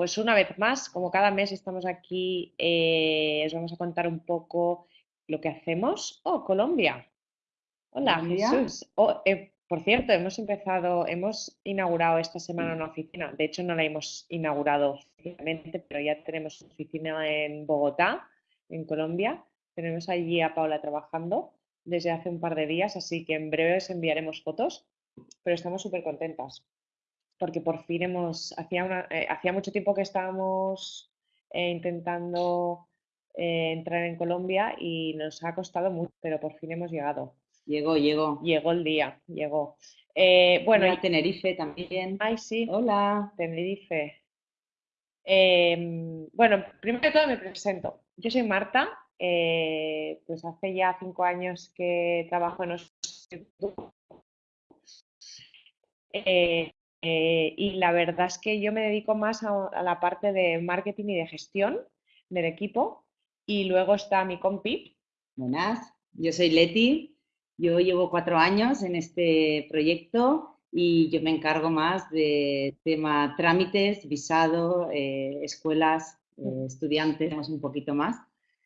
pues una vez más, como cada mes estamos aquí, eh, os vamos a contar un poco lo que hacemos. Oh, Colombia. Hola, Jesús. Oh, eh, por cierto, hemos empezado, hemos inaugurado esta semana una oficina. De hecho, no la hemos inaugurado oficialmente, pero ya tenemos oficina en Bogotá, en Colombia. Tenemos allí a Paula trabajando desde hace un par de días, así que en breve os enviaremos fotos, pero estamos súper contentas porque por fin hemos, hacía, eh, hacía mucho tiempo que estábamos eh, intentando eh, entrar en Colombia y nos ha costado mucho, pero por fin hemos llegado. Llegó, llegó. Llegó el día, llegó. bueno, y Tenerife también. Ay, sí. Hola. Tenerife. Em, bueno, primero de todo me presento. Yo soy Marta, pues hace ya cinco años que trabajo en los eh, y la verdad es que yo me dedico más a, la parte de marketing y de gestión del equipo. Y luego está mi compi. Buenas, yo soy Leti. Yo llevo cuatro años en este proyecto y yo me encargo más de tema trámites, visado, eh, escuelas, eh, estudiantes, un poquito más.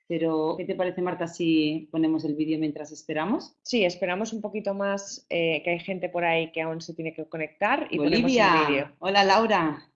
Pero, ¿qué te parece, Marta, si ponemos el vídeo mientras esperamos? Sí, esperamos un poquito más, eh, que hay gente por ahí que aún se tiene que conectar y ponemos el vídeo. Hola, Laura.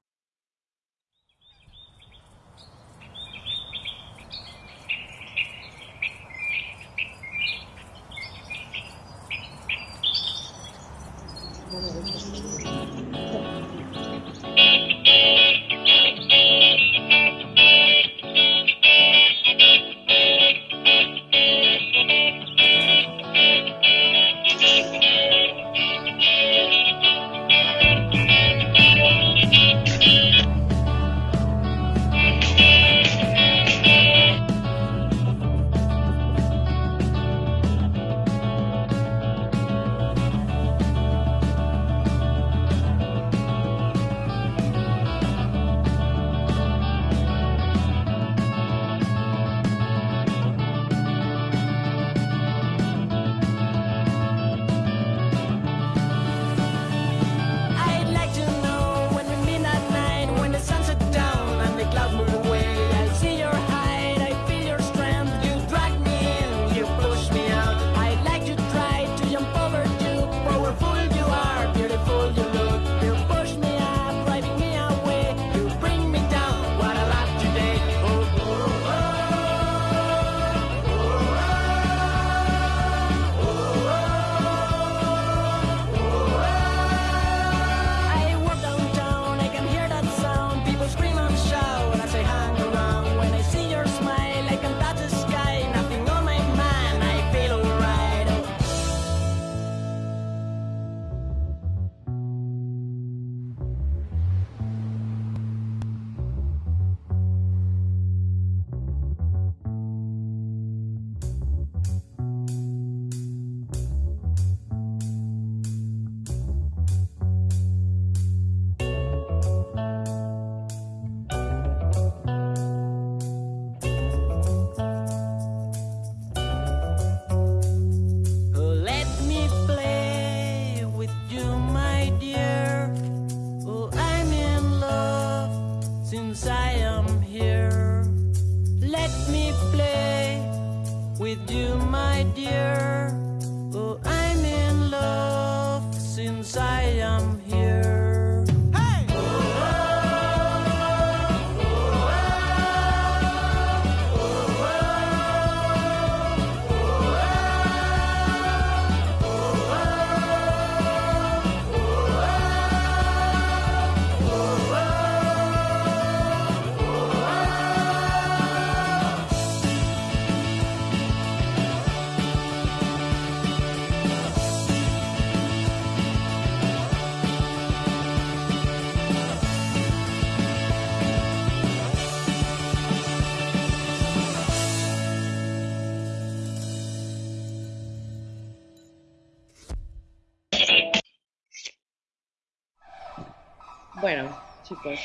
Bueno, chicos,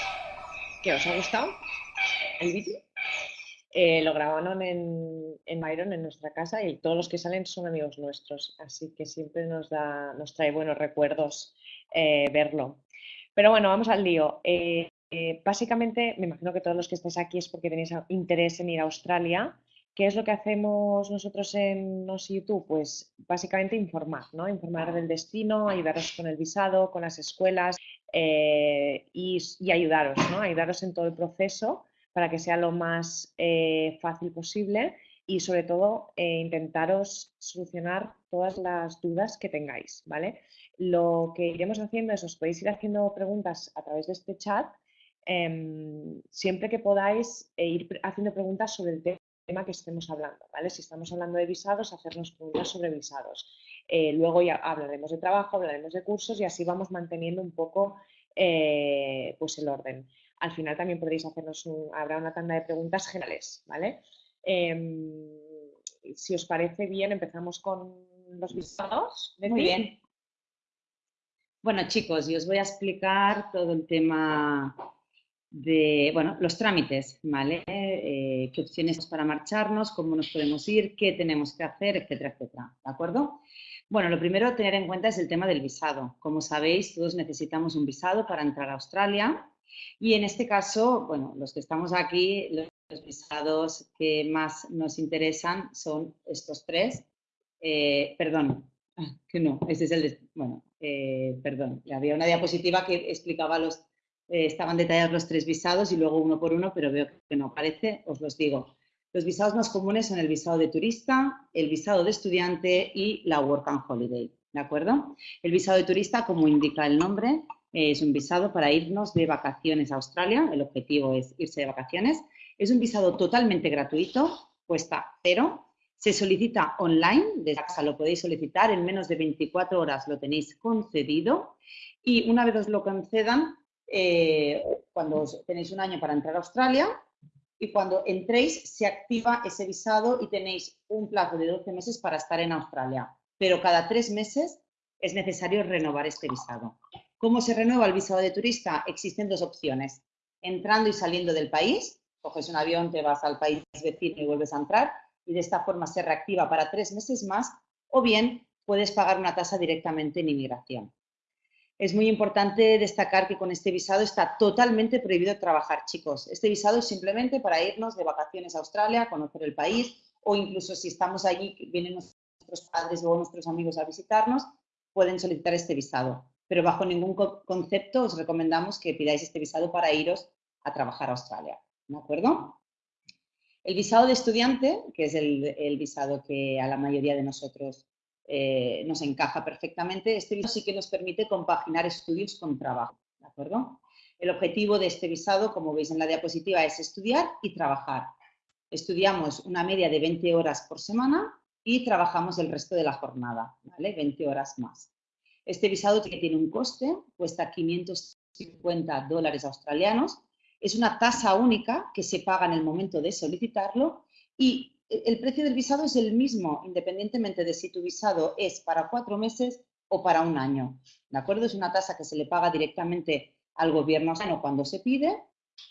¿qué os ha gustado el vídeo? Eh, lo grabaron en, en Byron, en nuestra casa, y todos los que salen son amigos nuestros, así que siempre nos, da, nos trae buenos recuerdos eh, verlo. Pero bueno, vamos al lío. Eh, básicamente, me imagino que todos los que estáis aquí es porque tenéis interés en ir a Australia. ¿Qué es lo que hacemos nosotros en Nos YouTube? Pues básicamente informar, ¿no? Informar del destino, ayudaros con el visado, con las escuelas eh, y, ayudaros, ¿no? Ayudaros en todo el proceso para que sea lo más eh, fácil posible y sobre todo eh, intentaros solucionar todas las dudas que tengáis, ¿vale? Lo que iremos haciendo es os podéis ir haciendo preguntas a través de este chat em, siempre que podáis ir haciendo preguntas sobre el tema que estemos hablando, ¿vale? Si estamos hablando de visados, hacernos preguntas sobre visados. Eh, luego ya hablaremos de trabajo, hablaremos de cursos y así vamos manteniendo un poco eh, pues el orden. Al final también podréis hacernos, habrá una tanda de preguntas generales, ¿vale? Em, si os parece bien, empezamos con los visados. Muy bien. Bueno, chicos, yo os voy a explicar todo el tema de, bueno, los trámites, ¿vale? Eh, qué opciones para marcharnos, cómo nos podemos ir, qué tenemos que hacer, etcétera, etcétera, ¿de acuerdo? Bueno, lo primero a tener en cuenta es el tema del visado. Como sabéis, todos necesitamos un visado para entrar a Australia y en este caso, bueno, los que estamos aquí, los visados que más nos interesan son estos tres. Eh, perdón, que no, este es el bueno, eh, perdón, había una diapositiva que explicaba los eh, estaban detallados los tres visados y luego uno por uno, pero veo que no aparece, os los digo. Los visados más comunes son el visado de turista, el visado de estudiante y la Work and Holiday, ¿de acuerdo? El visado de turista, como indica el nombre, es un visado para irnos de vacaciones a Australia, el objetivo es irse de vacaciones. Es un visado totalmente gratuito, cuesta cero, se solicita online, desde casa lo podéis solicitar, en menos de 24 horas lo tenéis concedido y una vez os lo concedan, eh, cuando tenéis un año para entrar a Australia y cuando entréis se activa ese visado y tenéis un plazo de 12 meses para estar en Australia. Pero cada tres meses es necesario renovar este visado. ¿Cómo se renueva el visado de turista? Existen dos opciones. Entrando y saliendo del país, coges un avión, te vas al país vecino y vuelves a entrar y de esta forma se reactiva para tres meses más o bien puedes pagar una tasa directamente en inmigración es muy importante destacar que con este visado está totalmente prohibido trabajar, chicos. Este visado es simplemente para irnos de vacaciones a Australia, conocer el país o incluso si estamos allí, vienen nuestros padres o nuestros amigos a visitarnos, pueden solicitar este visado. Pero bajo ningún concepto os recomendamos que pidáis este visado para iros a trabajar a Australia. ¿De acuerdo? El visado de estudiante, que es el visado que a la mayoría de nosotros eh, nos encaja perfectamente. Este visado sí que nos permite compaginar estudios con trabajo. El objetivo de este visado, como veis en la diapositiva, es estudiar y trabajar. Estudiamos una media de 20 horas por semana y trabajamos el resto de la jornada, ¿vale? 20 horas más. Este visado tiene un coste, cuesta 550 dólares australianos, es una tasa única que se paga en el momento de solicitarlo y el precio del visado es el mismo, independientemente de si tu visado es para cuatro meses o para un año. ¿De acuerdo? Es una tasa que se le paga directamente al gobierno cuando se pide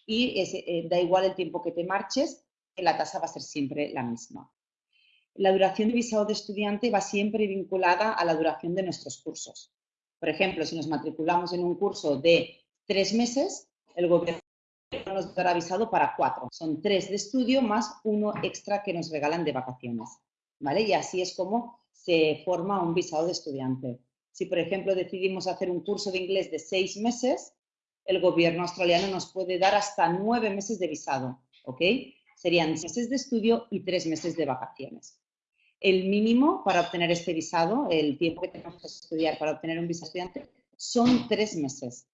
y eh, da igual el tiempo que te marches, la tasa va a ser siempre la misma. La duración de visado de estudiante va siempre vinculada a la duración de nuestros cursos. Por ejemplo, si nos matriculamos en un curso de tres meses, el gobierno nos dará avisado para cuatro. Son tres de estudio más uno extra que nos regalan de vacaciones. ¿vale? Y así es como se forma un visado de estudiante. Si, por ejemplo, decidimos hacer un curso de inglés de seis meses, el gobierno australiano nos puede dar hasta nueve meses de visado. ¿ok? Serían meses de estudio y tres meses de vacaciones. El mínimo para obtener este visado, el tiempo que tenemos que estudiar para obtener un visado estudiante, son tres meses.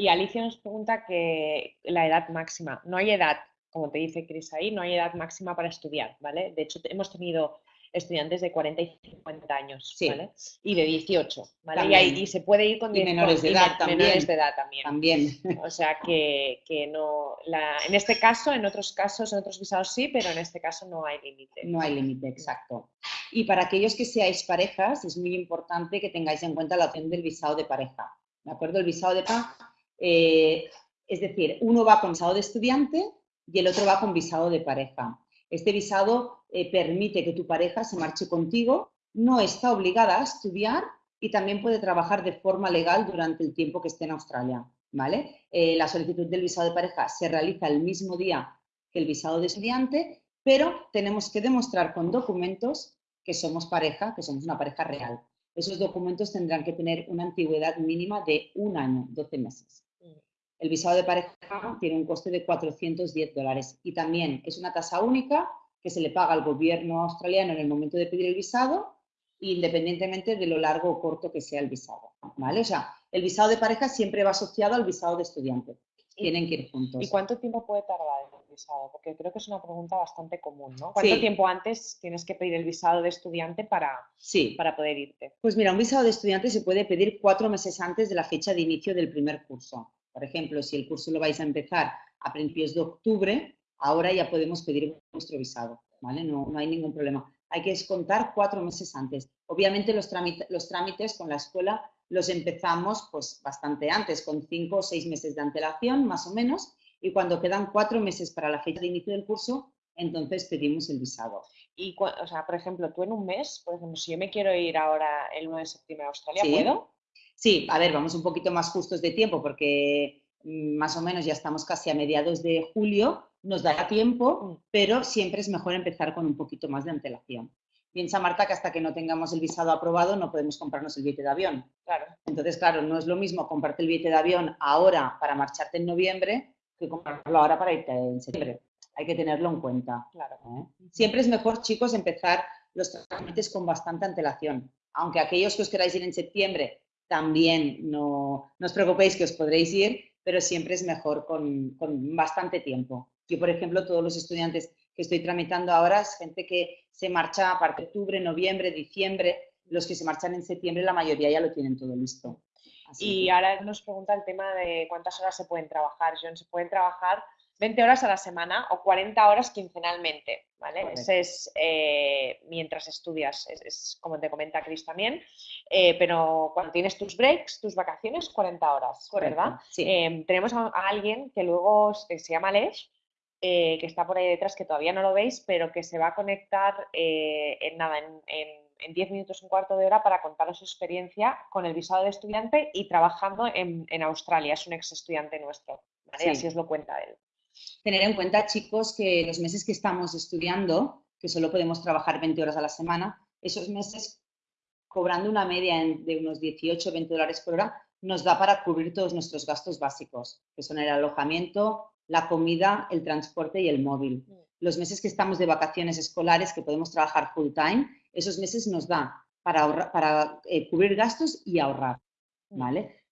Y Alicia nos pregunta que la edad máxima. No hay edad, como te dice Cris ahí, no hay edad máxima para estudiar, ¿vale? De hecho, hemos tenido estudiantes de 40 y 50 años, ¿vale? Y de 18, ¿vale? Y, se puede ir con, menores, de edad, también. menores de edad también. También. O sea que, que no, la, en este caso, en otros casos, en otros visados sí, pero en este caso no hay límite. No hay límite, exacto. Y para aquellos que seáis parejas, es muy importante que tengáis en cuenta la opción del visado de pareja, ¿de acuerdo? El visado de pareja eh, es decir, uno va con visado de estudiante y el otro va con visado de pareja. Este visado eh, permite que tu pareja se marche contigo, no está obligada a estudiar y también puede trabajar de forma legal durante el tiempo que esté en Australia. ¿vale? Eh, la solicitud del visado de pareja se realiza el mismo día que el visado de estudiante, pero tenemos que demostrar con documentos que somos pareja, que somos una pareja real. Esos documentos tendrán que tener una antigüedad mínima de un año, 12 meses. El visado de pareja tiene un coste de 410 dólares y también es una tasa única que se le paga al gobierno australiano en el momento de pedir el visado, independientemente de lo largo o corto que sea el visado. ¿vale? O sea, el visado de pareja siempre va asociado al visado de estudiante. Tienen que ir juntos. ¿Y cuánto tiempo puede tardar el visado? Porque creo que es una pregunta bastante común, ¿no? ¿Cuánto tiempo antes tienes que pedir el visado de estudiante para, sí. para poder irte? Pues mira, un visado de estudiante se puede pedir cuatro meses antes de la fecha de inicio del primer curso. Por ejemplo, si el curso lo vais a empezar a principios de octubre, ahora ya podemos pedir vuestro visado, ¿vale? No, no hay ningún problema. Hay que descontar cuatro meses antes. Obviamente los, los trámites con la escuela los empezamos pues bastante antes, con cinco o seis meses de antelación, más o menos, y cuando quedan cuatro meses para la fecha de inicio del curso, entonces pedimos el visado. Y, o sea, por ejemplo, tú en un mes, por ejemplo, si yo me quiero ir ahora el 1 de septiembre a Australia, ¿puedo? Sí, a ver, vamos un poquito más justos de tiempo porque mm, más o menos ya estamos casi a mediados de julio, nos dará tiempo, mm. pero siempre es mejor empezar con un poquito más de antelación. Piensa, Marta, que hasta que no tengamos el visado aprobado no podemos comprarnos el billete de avión. Claro. Entonces, claro, no es lo mismo comprarte el billete de avión ahora para marcharte en noviembre que comprarlo ahora para irte en septiembre. Hay que tenerlo en cuenta. Claro. ¿eh? Siempre es mejor, chicos, empezar los trámites con bastante antelación. Aunque aquellos que os queráis ir en septiembre también no, os preocupéis que os podréis ir, pero siempre es mejor con, con bastante tiempo. Yo, por ejemplo, todos los estudiantes que estoy tramitando ahora es gente que se marcha a partir de octubre, noviembre, diciembre. Los que se marchan en septiembre, la mayoría ya lo tienen todo listo. y ahora nos pregunta el tema de cuántas horas se pueden trabajar. John, se pueden trabajar 20 horas a la semana o 40 horas quincenalmente, ¿vale? Ese es eh, mientras estudias, es, como te comenta Chris también, eh, pero cuando tienes tus breaks, tus vacaciones, 40 horas, ¿verdad? Eh, tenemos a, alguien que luego se llama Lesh, eh, que está por ahí detrás, que todavía no lo veis, pero que se va a conectar en nada, en 10 minutos, un cuarto de hora para contaros su experiencia con el visado de estudiante y trabajando en, Australia. Es un ex estudiante nuestro, Así os lo cuenta él. Tener en cuenta, chicos, que los meses que estamos estudiando, que solo podemos trabajar 20 horas a la semana, esos meses cobrando una media de unos 18 20 dólares por hora, nos da para cubrir todos nuestros gastos básicos, que son el alojamiento, la comida, el transporte y el móvil. Mm. Los meses que estamos de vacaciones escolares, que podemos trabajar full time, esos meses nos da para, para eh, cubrir gastos y ahorrar. ¿vale?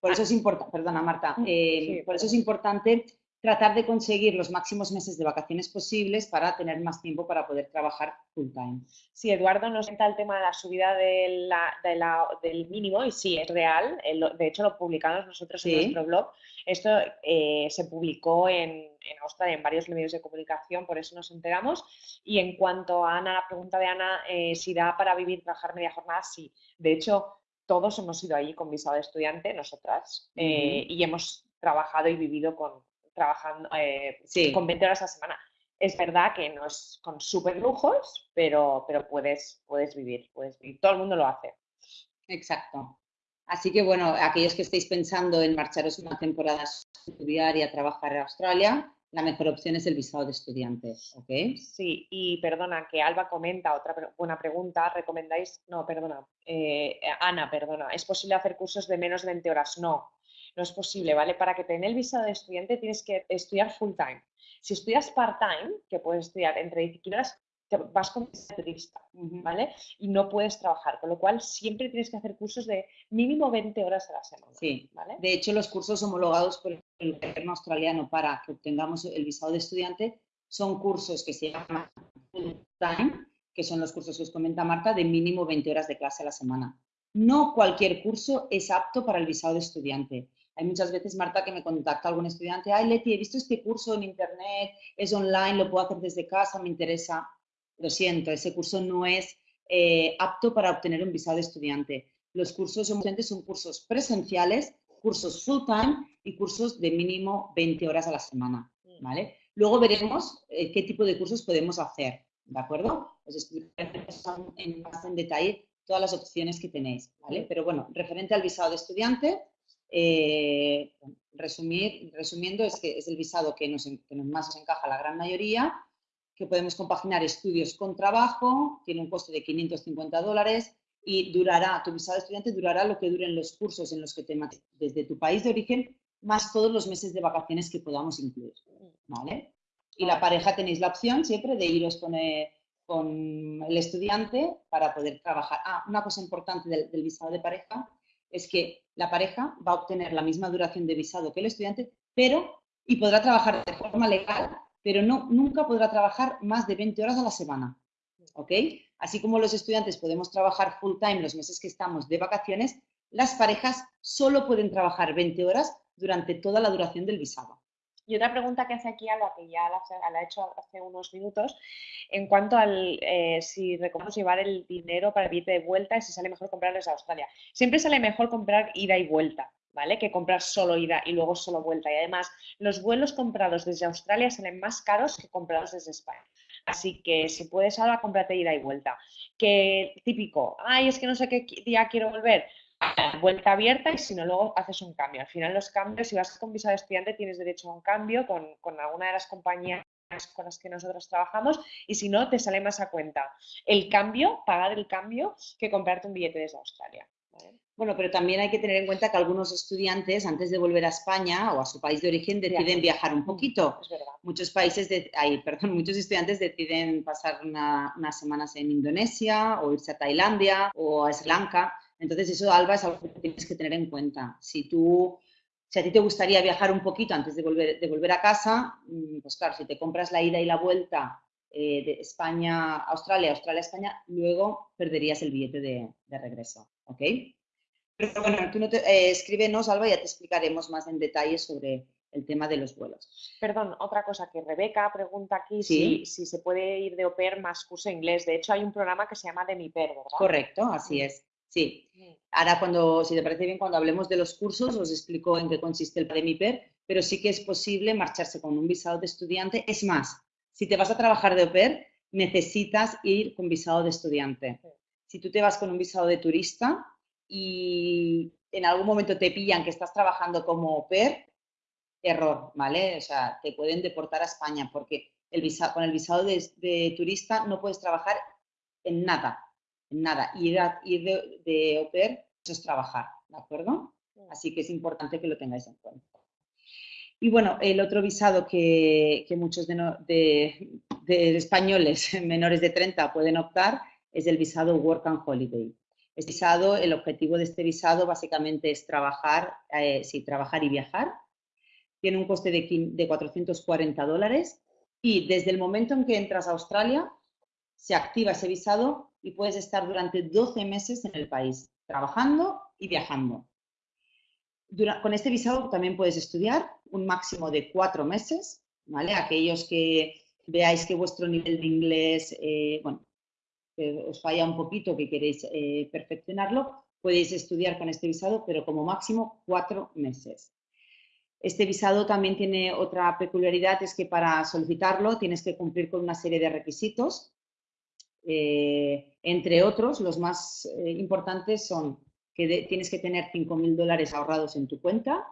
Por eso es importante, perdona Marta, por eso es importante tratar de conseguir los máximos meses de vacaciones posibles para tener más tiempo para poder trabajar full time. Sí, Eduardo nos cuenta el tema de la subida de del mínimo y sí, es real. De hecho, lo publicamos nosotros en nuestro blog. Esto eh, se publicó en, en, Australia en varios medios de comunicación, por eso nos enteramos. Y en cuanto a Ana, la pregunta de Ana, eh, si da para vivir, trabajar media jornada, sí. De hecho, todos hemos ido allí con visado de estudiante, nosotras, eh, y hemos trabajado y vivido con, trabajando eh, con 20 horas a la semana. Es verdad que no es con súper lujos, pero, pero puedes, puedes vivir, puedes vivir. Todo el mundo lo hace. Exacto. Así que bueno, aquellos que estéis pensando en marcharos una temporada a estudiar y a trabajar en Australia, la mejor opción es el visado de estudiante, ¿ok? Sí, y perdona, que Alba comenta otra buena pregunta, ¿recomendáis? No, perdona, eh, Ana, perdona, ¿es posible hacer cursos de menos de 20 horas? No, no es posible, ¿vale? Para que tenga el visado de estudiante tienes que estudiar full time. Si estudias part-time, que puedes estudiar entre 10 horas, te vas con turista, ¿vale? Y no puedes trabajar, con lo cual siempre tienes que hacer cursos de mínimo 20 horas a la semana. Sí, ¿vale? De hecho, los cursos homologados por el gobierno australiano para que obtengamos el visado de estudiante son cursos que se llaman full time, que son los cursos que os comenta Marta, de mínimo 20 horas de clase a la semana. No cualquier curso es apto para el visado de estudiante. Hay muchas veces, Marta, que me contacta algún estudiante, ay, Leti, he visto este curso en internet, es online, lo puedo hacer desde casa, me interesa. Lo siento, ese curso no es eh, apto para obtener un visado de estudiante. Los cursos son cursos presenciales, cursos full time y cursos de mínimo 20 horas a la semana, mm. ¿vale? Luego veremos eh, qué tipo de cursos podemos hacer, ¿de acuerdo? Os explicaré en, más en detalle todas las opciones que tenéis, ¿vale? Pero bueno, referente al visado de estudiante, eh, resumir, resumiendo, es que es el visado que nos, que más nos encaja a la gran mayoría, que podemos compaginar estudios con trabajo, tiene un coste de 550 dólares y durará, tu visado de estudiante durará lo que duren los cursos en los que te desde tu país de origen, más todos los meses de vacaciones que podamos incluir, ¿vale? Y la pareja tenéis la opción siempre de iros con el, con el estudiante para poder trabajar. Ah, una cosa importante del, del visado de pareja es que la pareja va a obtener la misma duración de visado que el estudiante, pero, y podrá trabajar de forma legal, pero no, nunca podrá trabajar más de 20 horas a la semana. ¿Ok? Así como los estudiantes podemos trabajar full time los meses que estamos de vacaciones, las parejas solo pueden trabajar 20 horas durante toda la duración del visado. Y otra pregunta que hace aquí Alba, que ya la, ha hecho hace unos minutos, en cuanto al eh, si recomendamos llevar el dinero para el billete de vuelta y si sale mejor comprarles a Australia. Siempre sale mejor comprar ida y vuelta, ¿vale? Que comprar solo ida y luego solo vuelta. Y además, los vuelos comprados desde Australia salen más caros que comprados desde España. Así que si puedes ahora, cómprate ida y vuelta. Que típico, ay, es que no sé qué día quiero volver vuelta abierta y si no, luego haces un cambio. Al final los cambios, si vas con visa de estudiante, tienes derecho a un cambio con, con alguna de las compañías con las que nosotros trabajamos y si no, te sale más a cuenta el cambio, pagar el cambio, que comprarte un billete desde Australia. Bueno, pero también hay que tener en cuenta que algunos estudiantes, antes de volver a España o a su país de origen, deciden viajar un mm, poquito. Muchos países, de, perdón, muchos estudiantes deciden pasar unas semanas en Indonesia o irse a Tailandia o a Sri Lanka. Entonces, eso, Alba, es algo que tienes que tener en cuenta. Si tú, si a ti te gustaría viajar un poquito antes de volver, de volver a casa, mm, pues claro, si te compras la ida y la vuelta eh, de España a Australia, Australia a España, luego perderías el billete de, regreso, ¿ok? Pero bueno, tú no te, eh, escríbenos, Alba, y ya te explicaremos más en detalle sobre el tema de los vuelos. Perdón, otra cosa que Rebeca pregunta aquí si, si, se puede ir de au pair más curso inglés. De hecho, hay un programa que se llama de mi per, ¿verdad? Correcto, así es. Sí. Ahora, cuando, si te parece bien, cuando hablemos de los cursos, os explico en qué consiste el PREMIPER, pero sí que es posible marcharse con un visado de estudiante. Es más, si te vas a trabajar de au pair, necesitas ir con visado de estudiante. Si tú te vas con un visado de turista y en algún momento te pillan que estás trabajando como au pair, error, ¿vale? O sea, te pueden deportar a España porque el visado, con el visado de turista no puedes trabajar en nada, nada. Ir, ir de, de au pair es trabajar, ¿de acuerdo? Mm. Así que es importante que lo tengáis en cuenta. Y bueno, el otro visado que, que muchos de, de, españoles menores de 30 pueden optar es el visado Work and Holiday. Este visado, el objetivo de este visado básicamente es trabajar, eh, sí, trabajar y viajar. Tiene un coste de, de 440 dólares y desde el momento en que entras a Australia se activa ese visado y puedes estar durante 12 meses en el país, trabajando y viajando. con este visado también puedes estudiar un máximo de cuatro meses. Aquellos que veáis que vuestro nivel de inglés, eh, bueno, os falla un poquito, que queréis eh, perfeccionarlo, podéis estudiar con este visado, pero como máximo cuatro meses. Este visado también tiene otra peculiaridad, es que para solicitarlo tienes que cumplir con una serie de requisitos eh, entre otros, los más eh, importantes son que tienes que tener 5.000 dólares ahorrados en tu cuenta,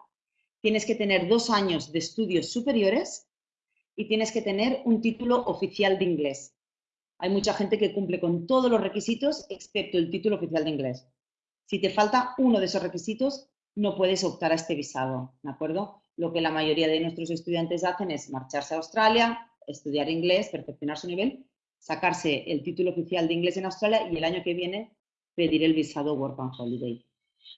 tienes que tener dos años de estudios superiores y tienes que tener un título oficial de inglés. Hay mucha gente que cumple con todos los requisitos excepto el título oficial de inglés. Si te falta uno de esos requisitos, no puedes optar a este visado, ¿de acuerdo? Lo que la mayoría de nuestros estudiantes hacen es marcharse a Australia, estudiar inglés, perfeccionar su nivel sacarse el título oficial de inglés en Australia y el año que viene pedir el visado Work and Holiday.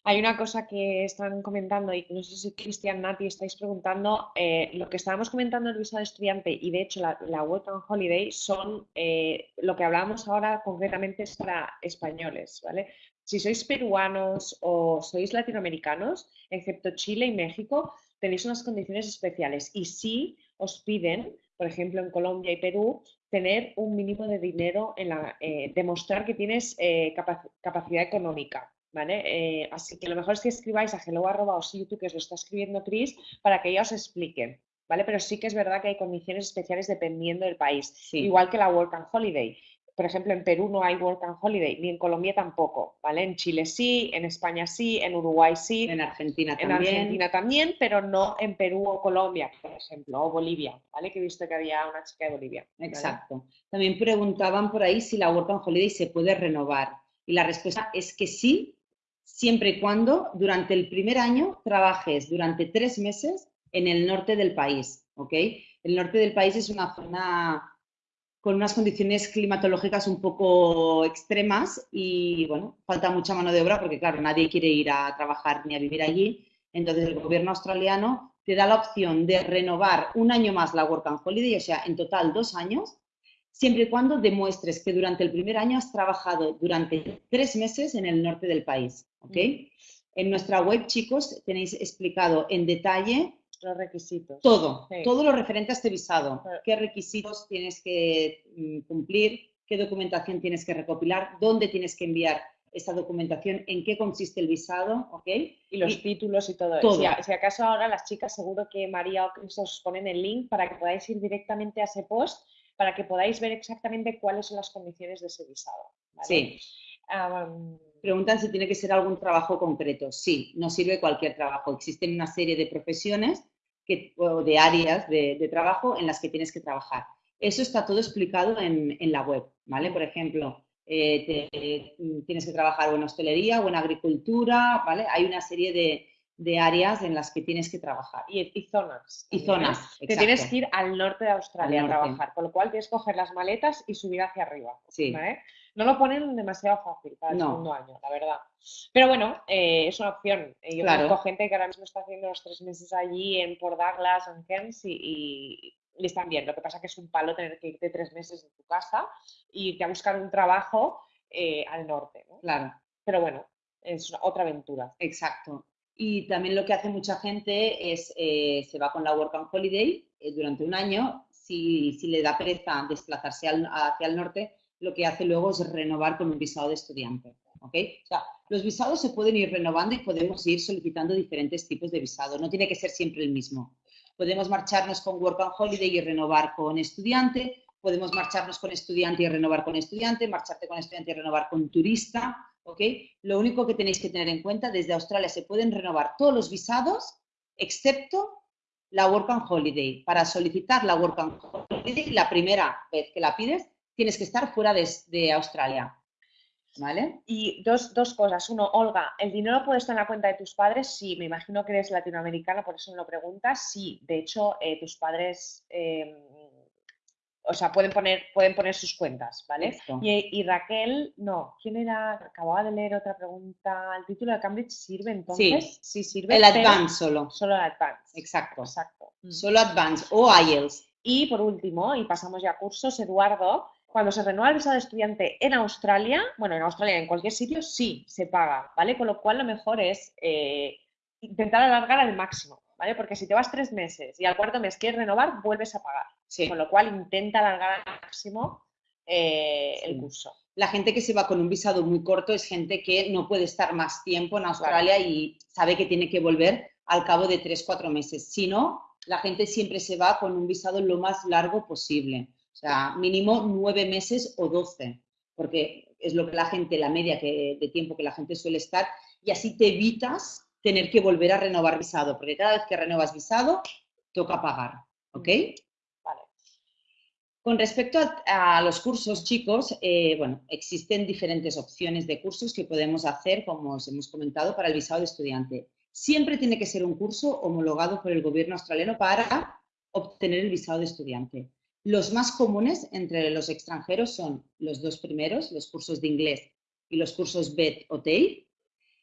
Hay una cosa que están comentando y no sé si Cristian, Nati estáis preguntando, eh, lo que estábamos comentando el visado estudiante y de hecho la, Work and Holiday son, eh, lo que hablábamos ahora concretamente es para españoles, ¿vale? Si sois peruanos o sois latinoamericanos, excepto Chile y México, tenéis unas condiciones especiales y sí os piden, por ejemplo en Colombia y Perú, tener un mínimo de dinero en la, eh, demostrar que tienes eh, capacidad económica. ¿Vale? Eh, así que lo mejor es que escribáis a hello o YouTube, que os lo está escribiendo Chris, para que ella os explique. ¿Vale? Pero sí que es verdad que hay condiciones especiales dependiendo del país. Igual que la Work and Holiday. Por ejemplo, en Perú no hay Work and Holiday, ni en Colombia tampoco, ¿vale? En Chile sí, en España sí, en Uruguay sí. En Argentina en también. Argentina también, pero no en Perú o Colombia, por ejemplo, o Bolivia, ¿vale? Que he visto que había una chica de Bolivia. Exacto. También preguntaban por ahí si la Work and Holiday se puede renovar. Y la respuesta es que sí, siempre y cuando durante el primer año trabajes durante tres meses en el norte del país, ¿ok? El norte del país es una zona con unas condiciones climatológicas un poco extremas y, bueno, falta mucha mano de obra porque, claro, nadie quiere ir a trabajar ni a vivir allí. Entonces, el gobierno australiano te da la opción de renovar un año más la Work and Holiday, o sea, en total dos años, siempre y cuando demuestres que durante el primer año has trabajado durante tres meses en el norte del país, ¿ok? Mm. En nuestra web, chicos, tenéis explicado en detalle los requisitos. Todo, todo lo referente a este visado. ¿Qué requisitos tienes que mm, cumplir? ¿Qué documentación tienes que recopilar? ¿Dónde tienes que enviar esta documentación? ¿En qué consiste el visado? ¿Ok? Y los títulos y todo, eso. Si, acaso ahora las chicas, seguro que María o Cris os ponen el link para que podáis ir directamente a ese post, para que podáis ver exactamente cuáles son las condiciones de ese visado. Sí. Preguntan si tiene que ser algún trabajo concreto. Sí, no sirve cualquier trabajo. Existen una serie de profesiones que, o de áreas de, trabajo en las que tienes que trabajar. Eso está todo explicado en, la web, ¿vale? Por ejemplo, eh, tienes que trabajar en hostelería o en agricultura, ¿vale? Hay una serie de, áreas en las que tienes que trabajar. Y, zonas. Y zonas, Te tienes que ir al norte de Australia a trabajar, con lo cual tienes que coger las maletas y subir hacia arriba. Sí. ¿vale? No lo ponen demasiado fácil para el segundo año, la verdad. Pero bueno, eh, es una opción. Eh, yo conozco gente que ahora mismo está haciendo los tres meses allí en Port Douglas, en Cairns y, están bien. Lo que pasa es que es un palo tener que irte tres meses de tu casa y irte a buscar un trabajo eh, al norte. Claro. Pero bueno, es otra aventura. Exacto. Y también lo que hace mucha gente es, se va con la Work and Holiday durante un año, si, si le da pereza desplazarse hacia el norte, lo que hace luego es renovar con un visado de estudiante. ¿okay? O sea, los visados se pueden ir renovando y podemos ir solicitando diferentes tipos de visado. No tiene que ser siempre el mismo. Podemos marcharnos con Work and Holiday y renovar con estudiante. Podemos marcharnos con estudiante y renovar con estudiante. Marcharte con estudiante y renovar con turista. ¿okay? Lo único que tenéis que tener en cuenta, desde Australia se pueden renovar todos los visados, excepto la Work and Holiday. Para solicitar la Work and Holiday, la primera vez que la pides, tienes que estar fuera de, Australia. ¿Vale? Y dos, cosas. Uno, Olga, ¿el dinero puede estar en la cuenta de tus padres? Sí, me imagino que eres latinoamericana, por eso me lo preguntas. Sí, de hecho, eh, tus padres, em, o sea, pueden poner, pueden poner sus cuentas, ¿vale? Y, Raquel, no, ¿quién era? Acababa de leer otra pregunta. ¿El título de Cambridge sirve entonces? Sí, sí sirve. El Advance solo. Solo el Advance. Exacto. Exacto. Solo Advance o IELTS. Y por último, y pasamos ya a cursos, Eduardo, cuando se renueva el visado de estudiante en Australia, bueno, en Australia, en cualquier sitio, sí, se paga, ¿vale? Con lo cual lo mejor es eh, intentar alargar al máximo, ¿vale? Porque si te vas tres meses y al cuarto mes quieres renovar, vuelves a pagar. Con lo cual intenta alargar al máximo eh, el curso. La gente que se va con un visado muy corto es gente que no puede estar más tiempo en Australia y sabe que tiene que volver al cabo de tres, cuatro meses. Si no, la gente siempre se va con un visado lo más largo posible. O sea, mínimo nueve meses o doce, porque es lo que la gente, la media de tiempo que la gente suele estar, y así te evitas tener que volver a renovar visado, porque cada vez que renuevas visado, toca pagar, ¿ok? Vale. Con respecto a, los cursos, chicos, eh, bueno, existen diferentes opciones de cursos que podemos hacer, como os hemos comentado, para el visado de estudiante. Siempre tiene que ser un curso homologado por el gobierno australiano para obtener el visado de estudiante. Los más comunes entre los extranjeros son los dos primeros, los cursos de inglés y los cursos BED o TEI.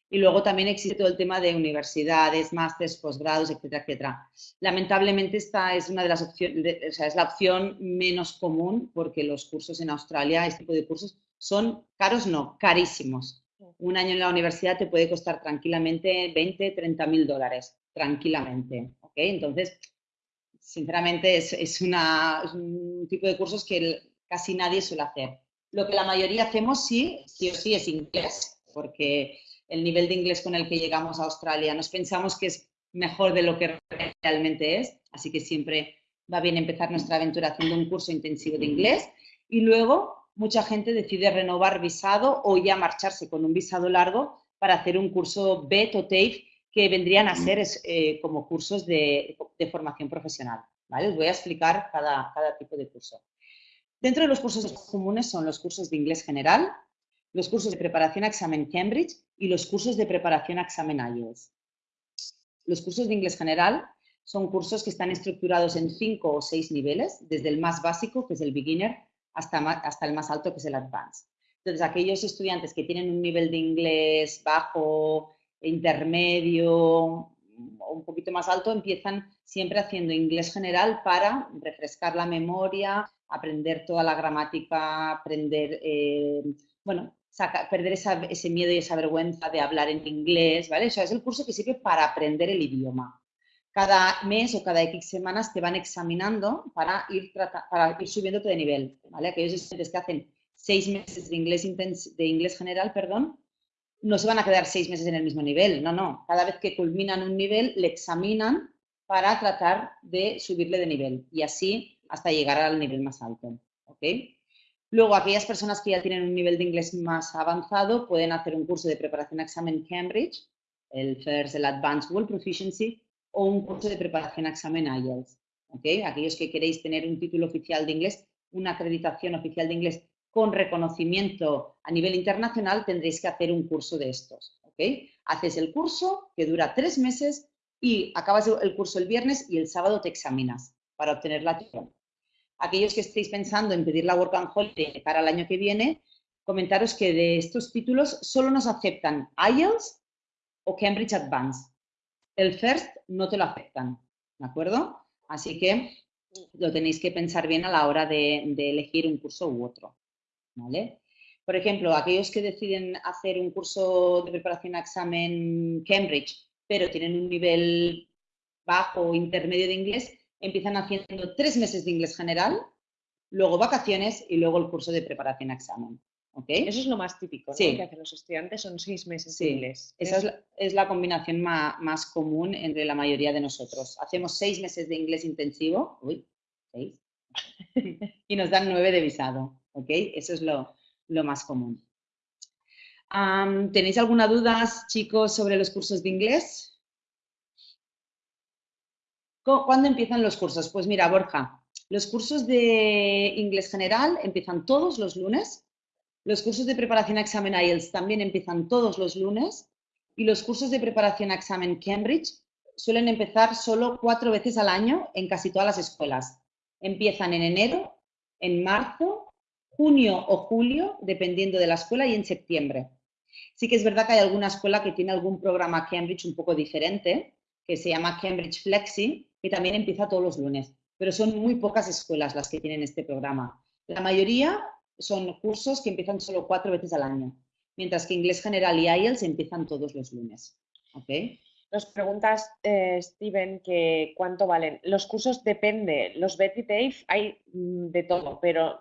Y luego también existe todo el tema de universidades, másteres, posgrados, etcétera, etcétera. Lamentablemente esta es una de las opciones, o sea, es la opción menos común porque los cursos en Australia, este tipo de cursos, son caros, no, carísimos. Un año en la universidad te puede costar tranquilamente 20, 30 mil dólares, tranquilamente. ¿okay? Entonces, sinceramente es, un tipo de cursos que casi nadie suele hacer. Lo que la mayoría hacemos sí, sí o sí es inglés, porque el nivel de inglés con el que llegamos a Australia nos pensamos que es mejor de lo que realmente es, así que siempre va bien empezar nuestra aventura haciendo un curso intensivo de inglés y luego mucha gente decide renovar visado o ya marcharse con un visado largo para hacer un curso BET o TAFE que vendrían a ser eh, como cursos de, formación profesional. ¿vale? Os voy a explicar cada, cada tipo de curso. Dentro de los cursos comunes son los cursos de inglés general, los cursos de preparación a examen Cambridge y los cursos de preparación a examen IELTS. Los cursos de inglés general son cursos que están estructurados en cinco o seis niveles, desde el más básico, que es el beginner, hasta, hasta el más alto, que es el advanced. Entonces, aquellos estudiantes que tienen un nivel de inglés bajo, intermedio o un poquito más alto, empiezan siempre haciendo inglés general para refrescar la memoria, aprender toda la gramática, aprender, eh, bueno, perder ese miedo y esa vergüenza de hablar en inglés, ¿vale? O sea, es el curso que sirve para aprender el idioma. Cada mes o cada X semanas te van examinando para ir, para ir subiéndote de nivel, ¿vale? Aquellos estudiantes que hacen seis meses de inglés general, perdón, no se van a quedar seis meses en el mismo nivel, no, no. Cada vez que culminan un nivel, le examinan para tratar de subirle de nivel y así hasta llegar al nivel más alto, ¿ok? Luego, aquellas personas que ya tienen un nivel de inglés más avanzado pueden hacer un curso de preparación a examen Cambridge, el FIRST, el Advanced World Proficiency, o un curso de preparación a examen IELTS. ¿okay? Aquellos que queréis tener un título oficial de inglés, una acreditación oficial de inglés con reconocimiento a nivel internacional, tendréis que hacer un curso de estos. Haces el curso que dura tres meses y acabas el curso el viernes y el sábado te examinas para obtener la titulación aquellos que estéis pensando en pedir la Work and Holiday para el año que viene, comentaros que de estos títulos solo nos aceptan IELTS o Cambridge Advanced. El FIRST no te lo aceptan, ¿de acuerdo? Así que lo tenéis que pensar bien a la hora de, elegir un curso u otro, ¿vale? Por ejemplo, aquellos que deciden hacer un curso de preparación a examen Cambridge, pero tienen un nivel bajo o intermedio de inglés, empiezan haciendo tres meses de inglés general, luego vacaciones y luego el curso de preparación a examen. ¿Okay? Eso es lo más típico que hacen los estudiantes, son seis meses de inglés. Esa es la, combinación más, común entre la mayoría de nosotros. Hacemos seis meses de inglés intensivo, uy, seis, y nos dan nueve de visado. ¿Okay? Eso es lo, más común. ¿Tenéis alguna duda, chicos, sobre los cursos de inglés? ¿Cuándo empiezan los cursos? Pues mira, Borja, los cursos de inglés general empiezan todos los lunes, los cursos de preparación a examen IELTS también empiezan todos los lunes y los cursos de preparación a examen Cambridge suelen empezar solo cuatro veces al año en casi todas las escuelas. Empiezan en enero, en marzo, junio o julio, dependiendo de la escuela, y en septiembre. Sí que es verdad que hay alguna escuela que tiene algún programa Cambridge un poco diferente, que se llama Cambridge Flexi, que también empieza todos los lunes, pero son muy pocas escuelas las que tienen este programa. La mayoría son cursos que empiezan solo cuatro veces al año, mientras que Inglés General y IELTS empiezan todos los lunes. ¿Okay? Nos preguntas, eh, Steven, que cuánto valen. Los cursos depende. Los BET y TAFE hay mm, de todo, pero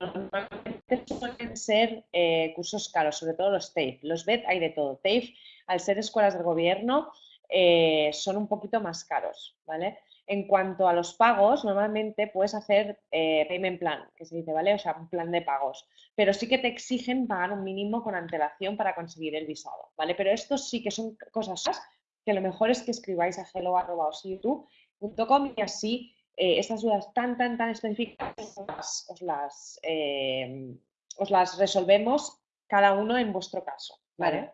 normalmente suelen ser eh, cursos caros, sobre todo los TAFE. Los BET hay de todo. TAFE, al ser escuelas del gobierno, eh, son un poquito más caros, ¿vale? En cuanto a los pagos, normalmente puedes hacer eh, payment plan, que se dice, ¿vale? O sea, un plan de pagos. Pero sí que te exigen pagar un mínimo con antelación para conseguir el visado, ¿vale? Pero estos sí que son cosas que lo mejor es que escribáis a hello.youtube.com y así eh, estas dudas tan, tan, tan específicas os las, os las resolvemos cada uno en vuestro caso, ¿vale?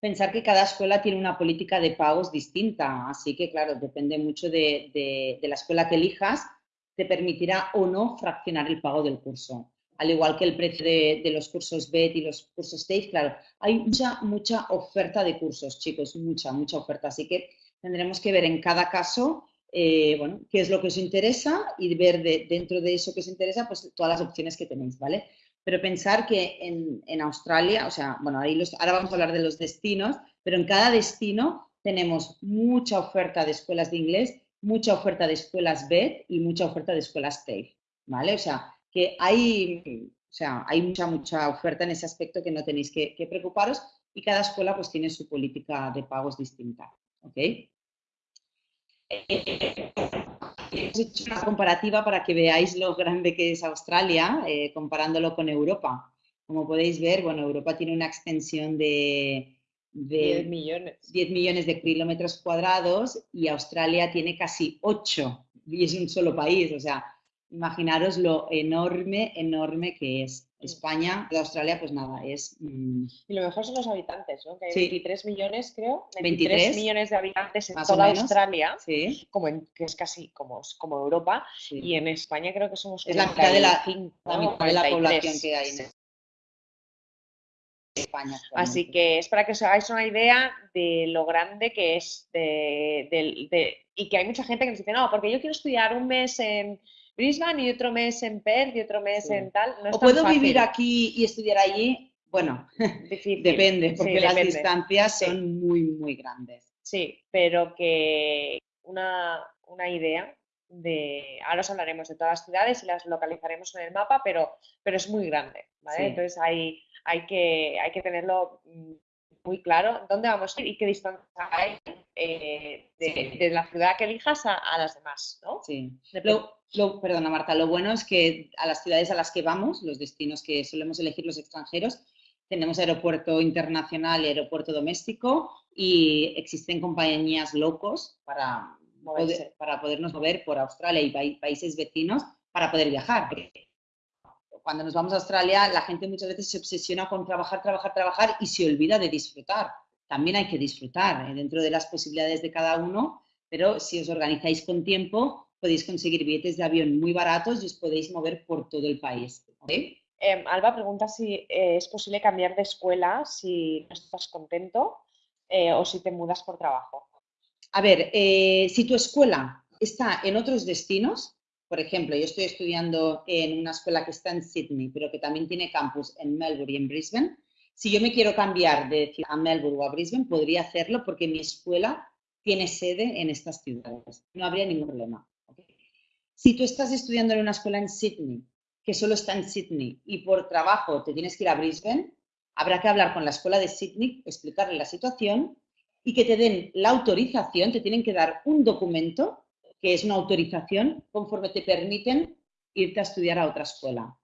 pensar que cada escuela tiene una política de pagos distinta, así que claro, depende mucho de, la escuela que elijas, te permitirá o no fraccionar el pago del curso. Al igual que el precio de, los cursos BET y los cursos TAFE, claro, hay mucha, mucha oferta de cursos, chicos, mucha, mucha oferta. Así que tendremos que ver en cada caso, eh, bueno, qué es lo que os interesa y ver dentro de eso que os interesa, pues todas las opciones que tenéis, ¿vale? pero pensar que en, Australia, o sea, bueno, ahí ahora vamos a hablar de los destinos, pero en cada destino tenemos mucha oferta de escuelas de inglés, mucha oferta de escuelas BED y mucha oferta de escuelas TAFE, ¿vale? O sea, que hay, o sea, hay mucha, mucha oferta en ese aspecto que no tenéis que, preocuparos y cada escuela pues tiene su política de pagos distinta, ¿ok? Hemos hecho una comparativa para que veáis lo grande que es Australia, eh, comparándolo con Europa. Como podéis ver, bueno, Europa tiene una extensión de, 10 millones. 10 millones de kilómetros cuadrados y Australia tiene casi 8 y es un solo país. O sea, imaginaros lo enorme, enorme que es. España, de Australia, pues nada, es... Mm, y lo mejor son los habitantes, ¿no? Que hay 23 millones, creo, 23, millones de habitantes en toda Australia, sí. como que es casi como, como Europa, y en España creo que somos... Es la mitad de la, la población que hay en España. Así que es para que os hagáis una idea de lo grande que es de, y que hay mucha gente que nos dice, no, porque yo quiero estudiar un mes en Brisbane y otro mes en Perth y otro mes en tal. o puedo vivir aquí y estudiar allí. Bueno, depende, porque las distancias son muy, muy grandes. Sí, pero que una, una idea de, ahora os hablaremos de todas las ciudades y las localizaremos en el mapa, pero, pero es muy grande, ¿vale? Entonces hay, hay, que, hay que tenerlo mm, muy claro dónde vamos a ir y qué distancia hay eh, de, la ciudad que elijas a, las demás, ¿no? Sí. Lo, perdona, Marta, lo bueno es que a las ciudades a las que vamos, los destinos que solemos elegir los extranjeros, tenemos aeropuerto internacional y aeropuerto doméstico y existen compañías locos para, para podernos mover por Australia y países vecinos para poder viajar cuando nos vamos a Australia, la gente muchas veces se obsesiona con trabajar, trabajar, trabajar y se olvida de disfrutar. También hay que disfrutar eh, dentro de las posibilidades de cada uno, pero si os organizáis con tiempo, podéis conseguir billetes de avión muy baratos y os podéis mover por todo el país. Em, Alba pregunta si eh, es posible cambiar de escuela si no estás contento eh, o si te mudas por trabajo. A ver, si tu escuela está en otros destinos, por ejemplo, yo estoy estudiando en una escuela que está en Sydney, pero que también tiene campus en Melbourne y en Brisbane. Si yo me quiero cambiar de a Melbourne o a Brisbane, podría hacerlo porque mi escuela tiene sede en estas ciudades. No habría ningún problema. Si tú estás estudiando en una escuela en Sydney, que solo está en Sydney, y por trabajo te tienes que ir a Brisbane, habrá que hablar con la escuela de Sydney, explicarle la situación y que te den la autorización, te tienen que dar un documento que es una autorización conforme te permiten irte a estudiar a otra escuela.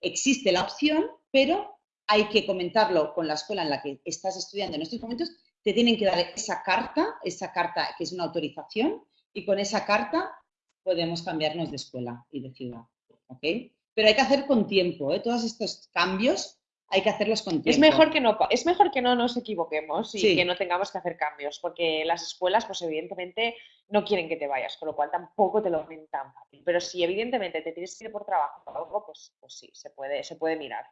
Existe la opción, pero hay que comentarlo con la escuela en la que estás estudiando en estos momentos. Te tienen que dar esa carta, esa carta que es una autorización, y con esa carta podemos cambiarnos de escuela y de ciudad. Pero hay que hacer con tiempo. ¿eh? Todos estos cambios hay que hacerlos con tiempo. Es mejor que no, es mejor que no nos equivoquemos y que no tengamos que hacer cambios, porque las escuelas, pues evidentemente, no quieren que te vayas, con lo cual tampoco te lo ven tan fácil. Pero si evidentemente te tienes que ir por trabajo o algo, pues, pues sí, se puede, se puede mirar.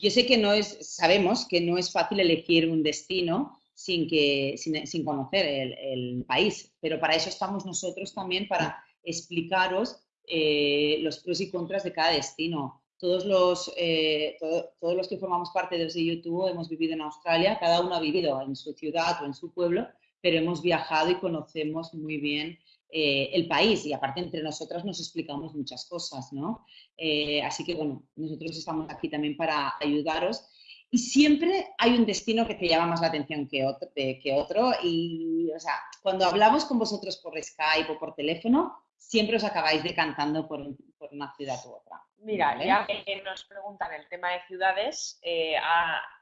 Yo sé que no es, sabemos que no es fácil elegir un destino sin, que, sin, conocer el, país, pero para eso estamos nosotros también, para explicaros eh, los pros y contras de cada destino todos los, eh, todos los que formamos parte de YouTube hemos vivido en Australia, cada uno ha vivido en su ciudad o en su pueblo, pero hemos viajado y conocemos muy bien eh, el país. Y aparte entre nosotras nos explicamos muchas cosas, ¿no? Eh, así que bueno, nosotros estamos aquí también para ayudaros. Y siempre hay un destino que te llama más la atención que otro, que otro. Y, o sea, cuando hablamos con vosotros por Skype o por teléfono, siempre os acabáis decantando por, por una ciudad u otra. Mira, ya que nos preguntan el tema de ciudades, eh,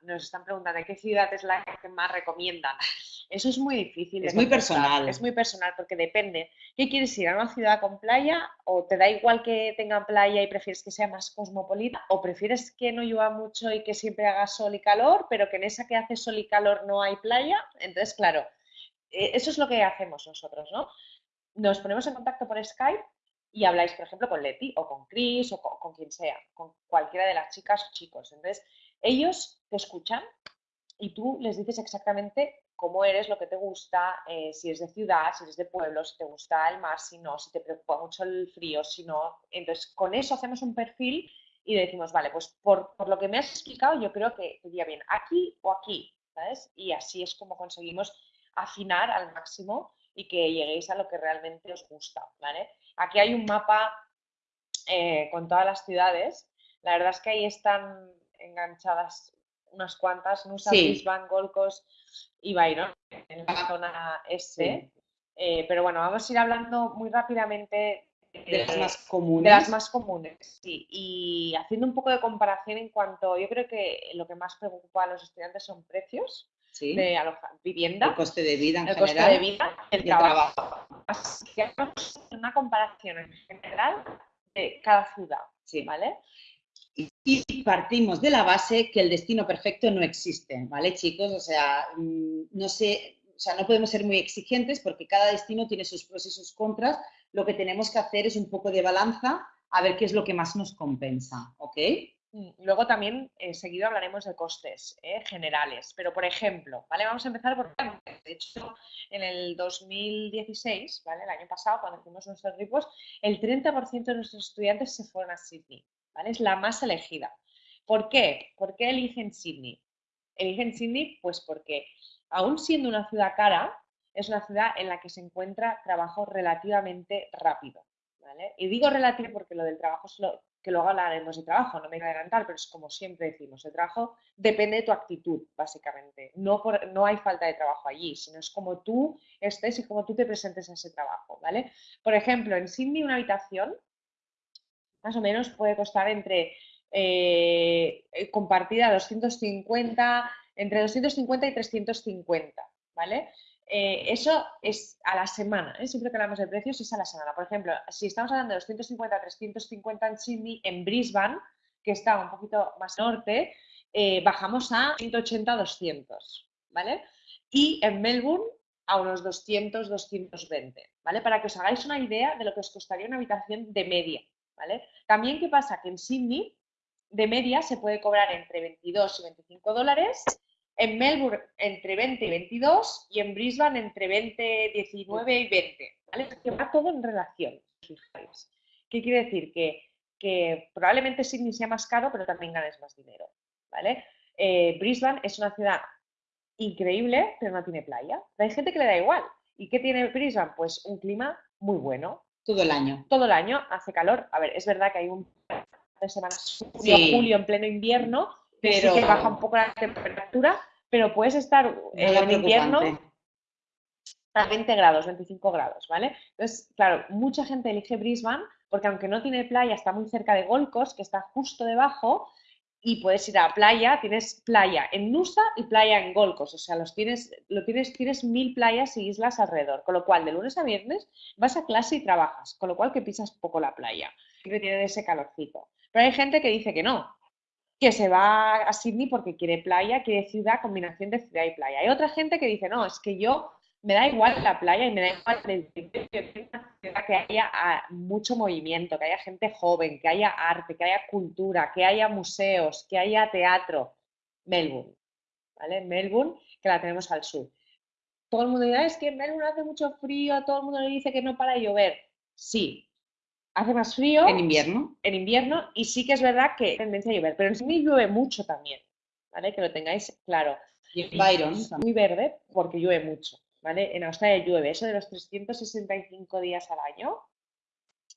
nos están preguntando qué ciudad es la que más recomiendan. Eso es muy difícil. Es muy personal. Es muy personal porque depende. ¿Qué quieres ir a una ciudad con playa o te da igual que tenga playa y prefieres que sea más cosmopolita o prefieres que no llueva mucho y que siempre haga sol y calor, pero que en esa que hace sol y calor no hay playa? Entonces, claro, eh, eso es lo que hacemos nosotros, ¿no? Nos ponemos en contacto por Skype y habláis, por ejemplo, con Leti o con Chris o con, quien sea, con cualquiera de las chicas o chicos. Entonces, ellos te escuchan y tú les dices exactamente cómo eres, lo que te gusta, eh, si es de ciudad, si eres de pueblo, si te gusta el mar, si no, si te preocupa mucho el frío, si no. Entonces, con eso hacemos un perfil y decimos, vale, pues por, lo que me has explicado, yo creo que iría bien aquí o aquí, ¿sabes? Y así es como conseguimos afinar al máximo y que lleguéis a lo que realmente os gusta, ¿vale? Aquí hay un mapa eh, con todas las ciudades. La verdad es que ahí están enganchadas unas cuantas, Nusa, sí. Brisbane, Gold y Byron, en la zona S. Eh, pero bueno, vamos a ir hablando muy rápidamente de las más comunes. De las más comunes, sí. Y haciendo un poco de comparación en cuanto, yo creo que lo que más preocupa a los estudiantes son precios de vivienda. El coste de vida en el general. coste de vida, el, trabajo. Así que hacemos una comparación en general de cada ciudad, sí. ¿vale? Y partimos de la base que el destino perfecto no existe, ¿vale, chicos? O sea, mm, no sé, o sea, no podemos ser muy exigentes porque cada destino tiene sus pros y sus contras. Lo que tenemos que hacer es un poco de balanza a ver qué es lo que más nos compensa, ¿ok? Luego también eh, seguido hablaremos de costes eh, generales, pero por ejemplo, ¿vale? Vamos a empezar por, de hecho, en el 2016, ¿vale? El año pasado, cuando hicimos nuestros ripos, el 30% de nuestros estudiantes se fueron a Sydney, ¿vale? Es la más elegida. ¿Por qué? ¿Por qué eligen Sydney? Eligen Sydney, pues porque aún siendo una ciudad cara, es una ciudad en la que se encuentra trabajo relativamente rápido. ¿vale? Y digo relativo porque lo del trabajo es lo que luego hablaremos de trabajo, no me voy a adelantar, pero es como siempre decimos, el trabajo depende de tu actitud, básicamente. No, no hay falta de trabajo allí, sino es como tú estés y como tú te presentes a ese trabajo, ¿vale? Por ejemplo, en Sydney una habitación más o menos puede costar entre eh, compartida 250, entre 250 y 350, ¿vale? Eh, eso es a la semana, ¿eh? siempre que hablamos de precios es a la semana. Por ejemplo, si estamos hablando de 250 a 350 en Sydney, en Brisbane, que está un poquito más norte, eh, bajamos a 180 200, ¿vale? Y en Melbourne a unos 200, 220, ¿vale? Para que os hagáis una idea de lo que os costaría una habitación de media, ¿vale? También, ¿qué pasa? Que en Sydney, de media, se puede cobrar entre 22 y 25 dólares en Melbourne entre 20 y 22 y en Brisbane entre 20, 19 y 20. ¿vale? Que va todo en relación. ¿Qué quiere decir? Que, que, probablemente Sydney sea más caro, pero también ganes más dinero. ¿vale? Eh, Brisbane es una ciudad increíble, pero no tiene playa. hay gente que le da igual. ¿Y qué tiene Brisbane? Pues un clima muy bueno. Todo el año. Todo el año hace calor. A ver, es verdad que hay un de semanas julio, julio en pleno invierno, pero sí que baja un poco la temperatura, pero puedes estar eh, en invierno a 20 grados, 25 grados, ¿vale? Entonces, claro, mucha gente elige Brisbane porque aunque no tiene playa, está muy cerca de Gold Coast, que está justo debajo, y puedes ir a la playa, tienes playa en Nusa y playa en Gold Coast, o sea, los tienes, lo tienes, tienes mil playas y islas alrededor, con lo cual de lunes a viernes vas a clase y trabajas, con lo cual que pisas poco la playa, que tiene ese calorcito. Pero hay gente que dice que no, que se va a Sydney porque quiere playa, quiere ciudad, combinación de ciudad y playa. Hay otra gente que dice, no, es que yo me da igual la playa y me da igual que haya ah, mucho movimiento, que haya gente joven, que haya arte, que haya cultura, que haya museos, que haya teatro. Melbourne, ¿vale? Melbourne, que la tenemos al sur. Todo el mundo dirá, es que en Melbourne hace mucho frío, todo el mundo le dice que no para de llover. Sí, hace más frío. En invierno. En invierno, y sí que es verdad que tendencia a llover, pero en Sydney llueve mucho también, ¿vale? Que lo tengáis claro. Y en Byron. Muy verde porque llueve mucho, ¿vale? En Australia llueve, eso de los 365 días al año,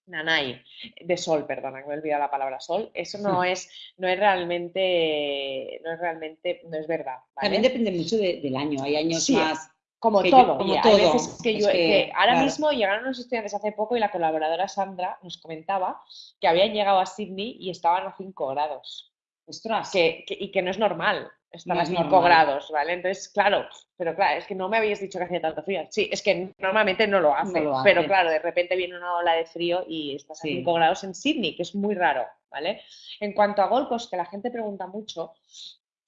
nanay, de sol, perdona, me he olvidado la palabra sol, eso no es, no es realmente, no es realmente, no es verdad. También depende mucho del año, hay años más como todo, como todo. Hay veces que, yo, ahora mismo llegaron los estudiantes hace poco y la colaboradora Sandra nos comentaba que habían llegado a Sydney y estaban a 5 grados. Ostras. Que, y que no es normal estar a 5 grados, ¿vale? Entonces, claro, pero claro, es que no me habías dicho que hacía tanto frío. Sí, es que normalmente no lo hace, pero claro, de repente viene una ola de frío y estás a 5 grados en Sydney, que es muy raro, ¿vale? En cuanto a Golcos, que la gente pregunta mucho,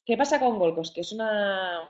¿qué pasa con Golcos? Que es una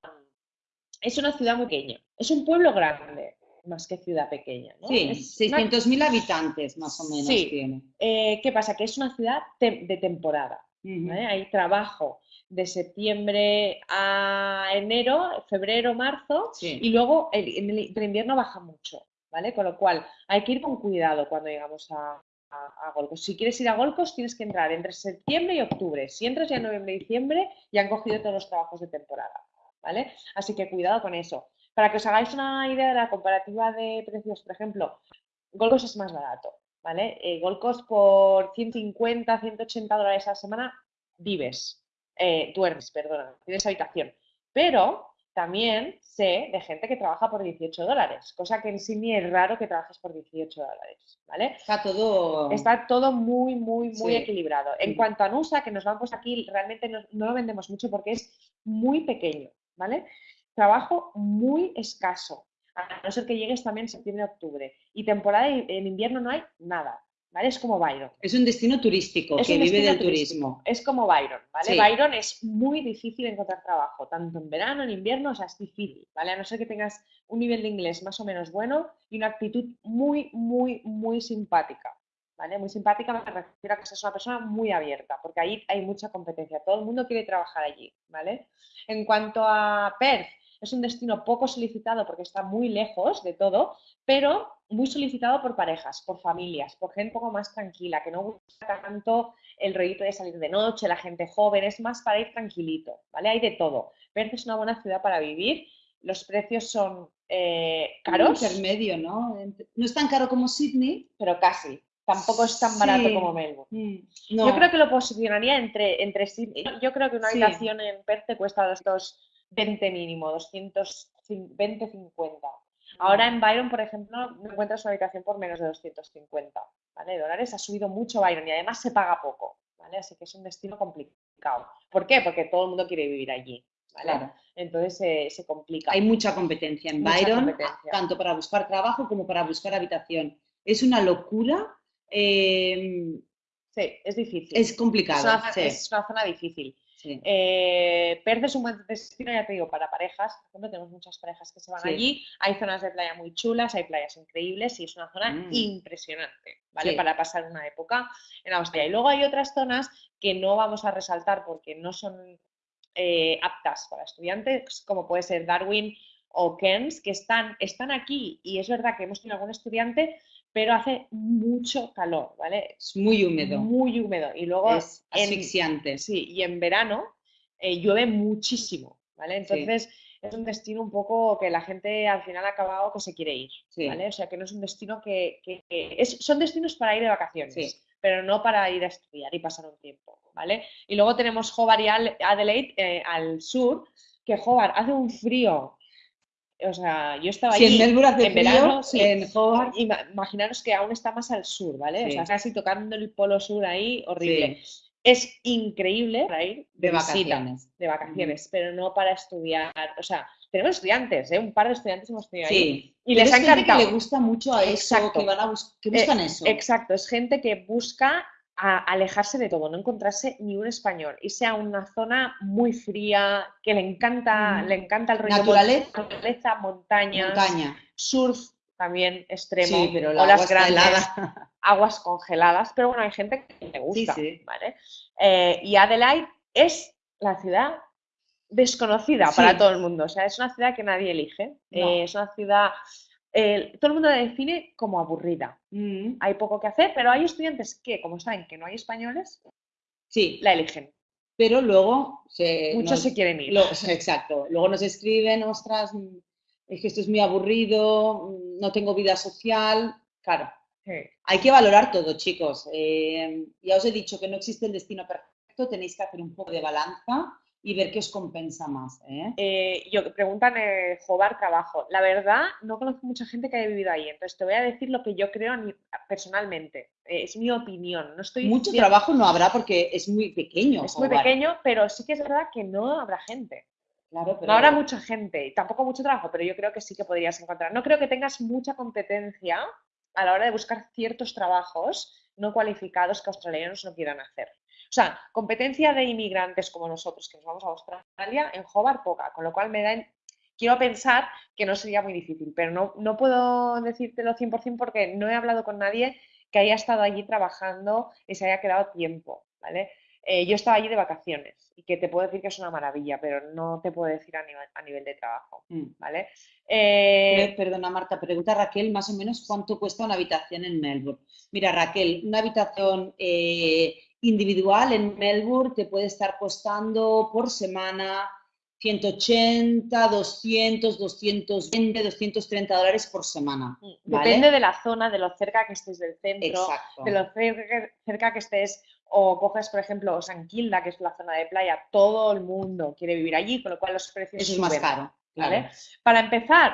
es una ciudad muy pequeña, es un pueblo grande, más que ciudad pequeña. ¿no? Sí, 600.000 habitantes más o menos tiene. Eh, ¿Qué pasa? Que es una ciudad de temporada. Hay trabajo de septiembre a enero, febrero, marzo, y luego en el, invierno baja mucho, ¿vale? Con lo cual hay que ir con cuidado cuando llegamos a, a, Golcos. Si quieres ir a Golcos, tienes que entrar entre septiembre y octubre. Si entras ya en noviembre y diciembre, ya han cogido todos los trabajos de temporada. ¿Vale? Así que cuidado con eso. Para que os hagáis una idea de la comparativa de precios, por ejemplo, Gold es más barato, ¿vale? Eh, Gold por 150, 180 dólares a la semana vives, eh, duermes, perdona, tienes habitación. Pero también sé de gente que trabaja por 18 dólares, cosa que en sí ni es raro que trabajes por 18 dólares, ¿vale? Está todo... Está todo muy, muy, muy equilibrado. En cuanto a Nusa, que nos vamos aquí, realmente no, lo vendemos mucho porque es muy pequeño, ¿vale? Trabajo muy escaso, a no ser que llegues también en septiembre-octubre. Y temporada en invierno no hay nada. Es como Byron. Es un destino turístico que vive del turismo. Es como Byron, ¿vale? Byron es muy difícil encontrar trabajo, tanto en verano, en invierno, o sea, es difícil, ¿vale? A no ser que tengas un nivel de inglés más o menos bueno y una actitud muy, muy, muy simpática, ¿vale? Muy simpática me refiero a que seas una persona muy abierta, porque ahí hay mucha competencia, todo el mundo quiere trabajar allí, ¿vale? En cuanto a Perth, es un destino poco solicitado porque está muy lejos de todo, pero muy solicitado por parejas, por familias, por gente un poco más tranquila, que no gusta tanto el rollito de salir de noche, la gente joven, es más para ir tranquilito, ¿vale? Hay de todo. Perth es una buena ciudad para vivir, los precios son eh, caros. intermedio, ¿no? No es tan caro como Sydney, pero casi. Tampoco es tan barato como Melbourne. Mm, yo creo que lo posicionaría entre, entre Sydney. Yo creo que una habitación en Perth te cuesta dos 20 mínimo, 220, 50. Ahora en Byron, por ejemplo, no encuentras una habitación por menos de 250 ¿vale? dólares. Ha subido mucho Byron y además se paga poco, ¿vale? Así que es un destino complicado. ¿Por qué? Porque todo el mundo quiere vivir allí. ¿vale? Entonces se complica. Hay mucha competencia en Byron, tanto para buscar trabajo como para buscar habitación. Es una locura. Eh, sí, es difícil. Es complicado. es una zona difícil. Eh, Perth es un buen destino, ya te digo, para parejas. Por ejemplo, tenemos muchas parejas que se van allí. Hay zonas de playa muy chulas, hay playas increíbles y es una zona mm. impresionante, ¿vale? Para pasar una época en Australia. Y luego hay otras zonas que no vamos a resaltar porque no son eh, aptas para estudiantes, como puede ser Darwin o Cairns, que están, están aquí y es verdad que hemos tenido algún estudiante, pero hace mucho calor, ¿vale? Es muy húmedo. Muy húmedo. Y luego... Es asfixiante. sí, y en verano eh, llueve muchísimo, ¿vale? Entonces es un destino un poco que la gente al final ha acabado que se quiere ir, ¿vale? O sea, que no es un destino que... son destinos para ir de vacaciones, pero no para ir a estudiar y pasar un tiempo, ¿vale? Y luego tenemos Hobart y Adelaide eh, al sur, que Hobart hace un frío o sea, yo estaba allí en, verano, en Imaginaros que aún está más al sur, ¿vale? O sea, casi tocando el polo sur ahí, horrible. Es increíble para ir de, vacaciones. De vacaciones, pero no para estudiar. O sea, tenemos estudiantes, ¿eh? un par de estudiantes hemos tenido ahí. Y les ha encantado. que le gusta mucho a eso, que, van a buscan eh, eso. Exacto, es gente que busca a alejarse de todo, no encontrarse ni un español, y sea una zona muy fría, que le encanta, le encanta el rollo naturaleza, naturaleza montañas, montaña. surf también extremo, sí, pero olas grandes, aguas congeladas, pero bueno, hay gente que le gusta, ¿vale? Eh, y Adelaide es la ciudad desconocida para todo el mundo, o sea, es una ciudad que nadie elige, eh, es una ciudad todo el mundo la define como aburrida. Mm. Hay poco que hacer, pero hay estudiantes que, como saben que no hay españoles, sí. la eligen. Pero luego muchos se quieren ir. exacto. Luego nos escriben, ostras, es que esto es muy aburrido, no tengo vida social. Claro. Hay que valorar todo, chicos. Eh, ya os he dicho que no existe el destino perfecto, tenéis que hacer un poco de balanza y ver qué os compensa más. ¿eh? Eh, yo, preguntan eh, Jobar Trabajo. La verdad, no conozco mucha gente que haya vivido ahí, entonces te voy a decir lo que yo creo personalmente. Eh, es mi opinión. No estoy Mucho trabajo no habrá porque es muy pequeño. Es muy pequeño, pero sí que es verdad que no habrá gente. Claro, No habrá mucha gente y tampoco mucho trabajo, pero yo creo que sí que podrías encontrar. No creo que tengas mucha competencia a la hora de buscar ciertos trabajos no cualificados que australianos no quieran hacer. O sea, competencia de inmigrantes como nosotros, que nos vamos a Australia, en Hobart poca, con lo cual me da, quiero pensar que no sería muy difícil, pero no, no puedo decírtelo 100% porque no he hablado con nadie que haya estado allí trabajando y se haya quedado tiempo, ¿vale? Eh, yo estaba allí de vacaciones y que te puedo decir que es una maravilla, pero no te puedo decir a nivel, a nivel de trabajo, mm. ¿vale? Eh, perdona, Marta, pregunta Raquel más o menos cuánto cuesta una habitación en Melbourne. Mira, Raquel, una habitación eh, individual en Melbourne te puede estar costando por semana 180, 200, 220, 230 dólares por semana. Mm, depende de la zona, de lo cerca que estés del centro, de lo cerca, que estés o coges, por ejemplo, San Quilda, que es la zona de playa, todo el mundo quiere vivir allí, con lo cual los precios Eso es más caro. ¿vale? Para empezar,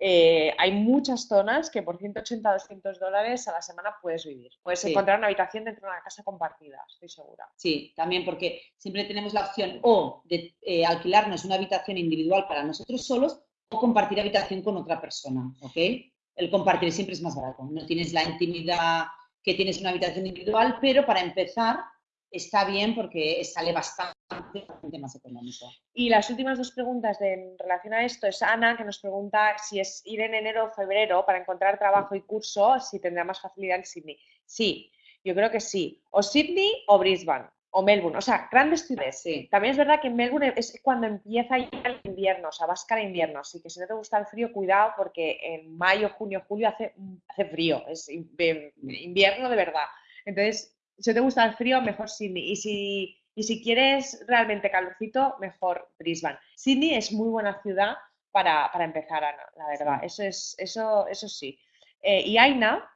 eh, hay muchas zonas que por 180 200 dólares a la semana puedes vivir. Puedes encontrar una habitación dentro de una casa compartida, estoy segura. Sí, también porque siempre tenemos la opción o de eh, alquilarnos una habitación individual para nosotros solos o compartir habitación con otra persona, ¿ok? El compartir siempre es más barato. No tienes la intimidad que tienes una habitación individual, pero para empezar está bien porque sale bastante, más económico. Y las últimas dos preguntas de, en relación a esto es Ana, que nos pregunta si es ir en enero o febrero para encontrar trabajo y curso, si tendrá más facilidad en Sydney. Sí, yo creo que sí. O Sydney o Brisbane o Melbourne, o sea, grandes ciudades. Sí. También es verdad que en Melbourne es cuando empieza ya el invierno, o sea, vas cara invierno, así que si no te gusta el frío, cuidado porque en mayo, junio, julio hace, hace frío, es invierno de verdad. Entonces, si te gusta el frío, mejor Sydney. Y si, y si quieres realmente calorcito, mejor Brisbane. Sydney es muy buena ciudad para, empezar, Ana, la verdad. Eso, es, eso, eso sí. Eh, y Aina,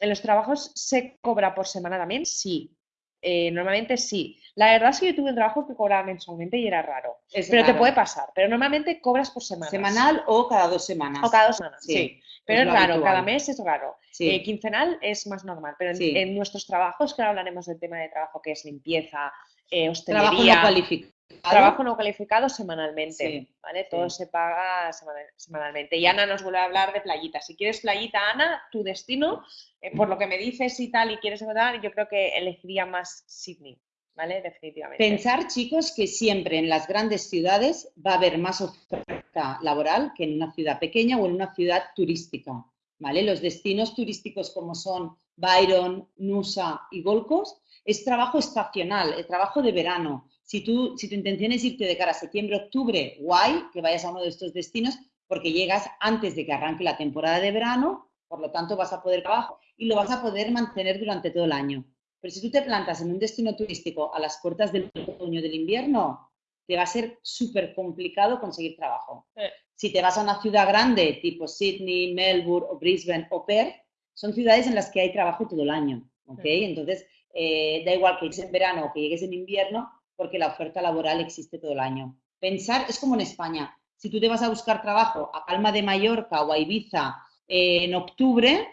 ¿en los trabajos se cobra por semana también? Sí. Eh, normalmente sí. La verdad es que yo tuve un trabajo que cobraba mensualmente y era raro. pero te puede pasar. Pero normalmente cobras por semana. Semanal o cada dos semanas. O cada dos semanas, sí. Pero es, raro, cada mes es raro. Eh, quincenal es más normal. Pero en, nuestros trabajos, que ahora hablaremos del tema de trabajo que es limpieza, eh, hostelería. Trabajo no cualificado. Trabajo no calificado semanalmente, ¿vale? Todo se paga semanalmente. Y Ana nos vuelve a hablar de playita. Si quieres playita, Ana, tu destino, eh, por lo que me dices y tal, y quieres encontrar, yo creo que elegiría más Sydney. ¿vale? Definitivamente. Pensar, chicos, que siempre en las grandes ciudades va a haber más oferta laboral que en una ciudad pequeña o en una ciudad turística, ¿vale? Los destinos turísticos como son Byron, Nusa y Golcos es trabajo estacional, es trabajo de verano. Si, tú, si tu intención es irte de cara a septiembre, octubre, guay, que vayas a uno de estos destinos porque llegas antes de que arranque la temporada de verano, por lo tanto vas a poder trabajar y lo vas a poder mantener durante todo el año. Pero si tú te plantas en un destino turístico a las puertas del otoño del invierno, te va a ser súper complicado conseguir trabajo. Si te vas a una ciudad grande, tipo Sydney, Melbourne o Brisbane o Perth, son ciudades en las que hay trabajo todo el año. ¿okay? Entonces, eh, da igual que llegues en verano o que llegues en invierno, porque la oferta laboral existe todo el año. Pensar es como en España. Si tú te vas a buscar trabajo a Palma de Mallorca o a Ibiza eh, en octubre,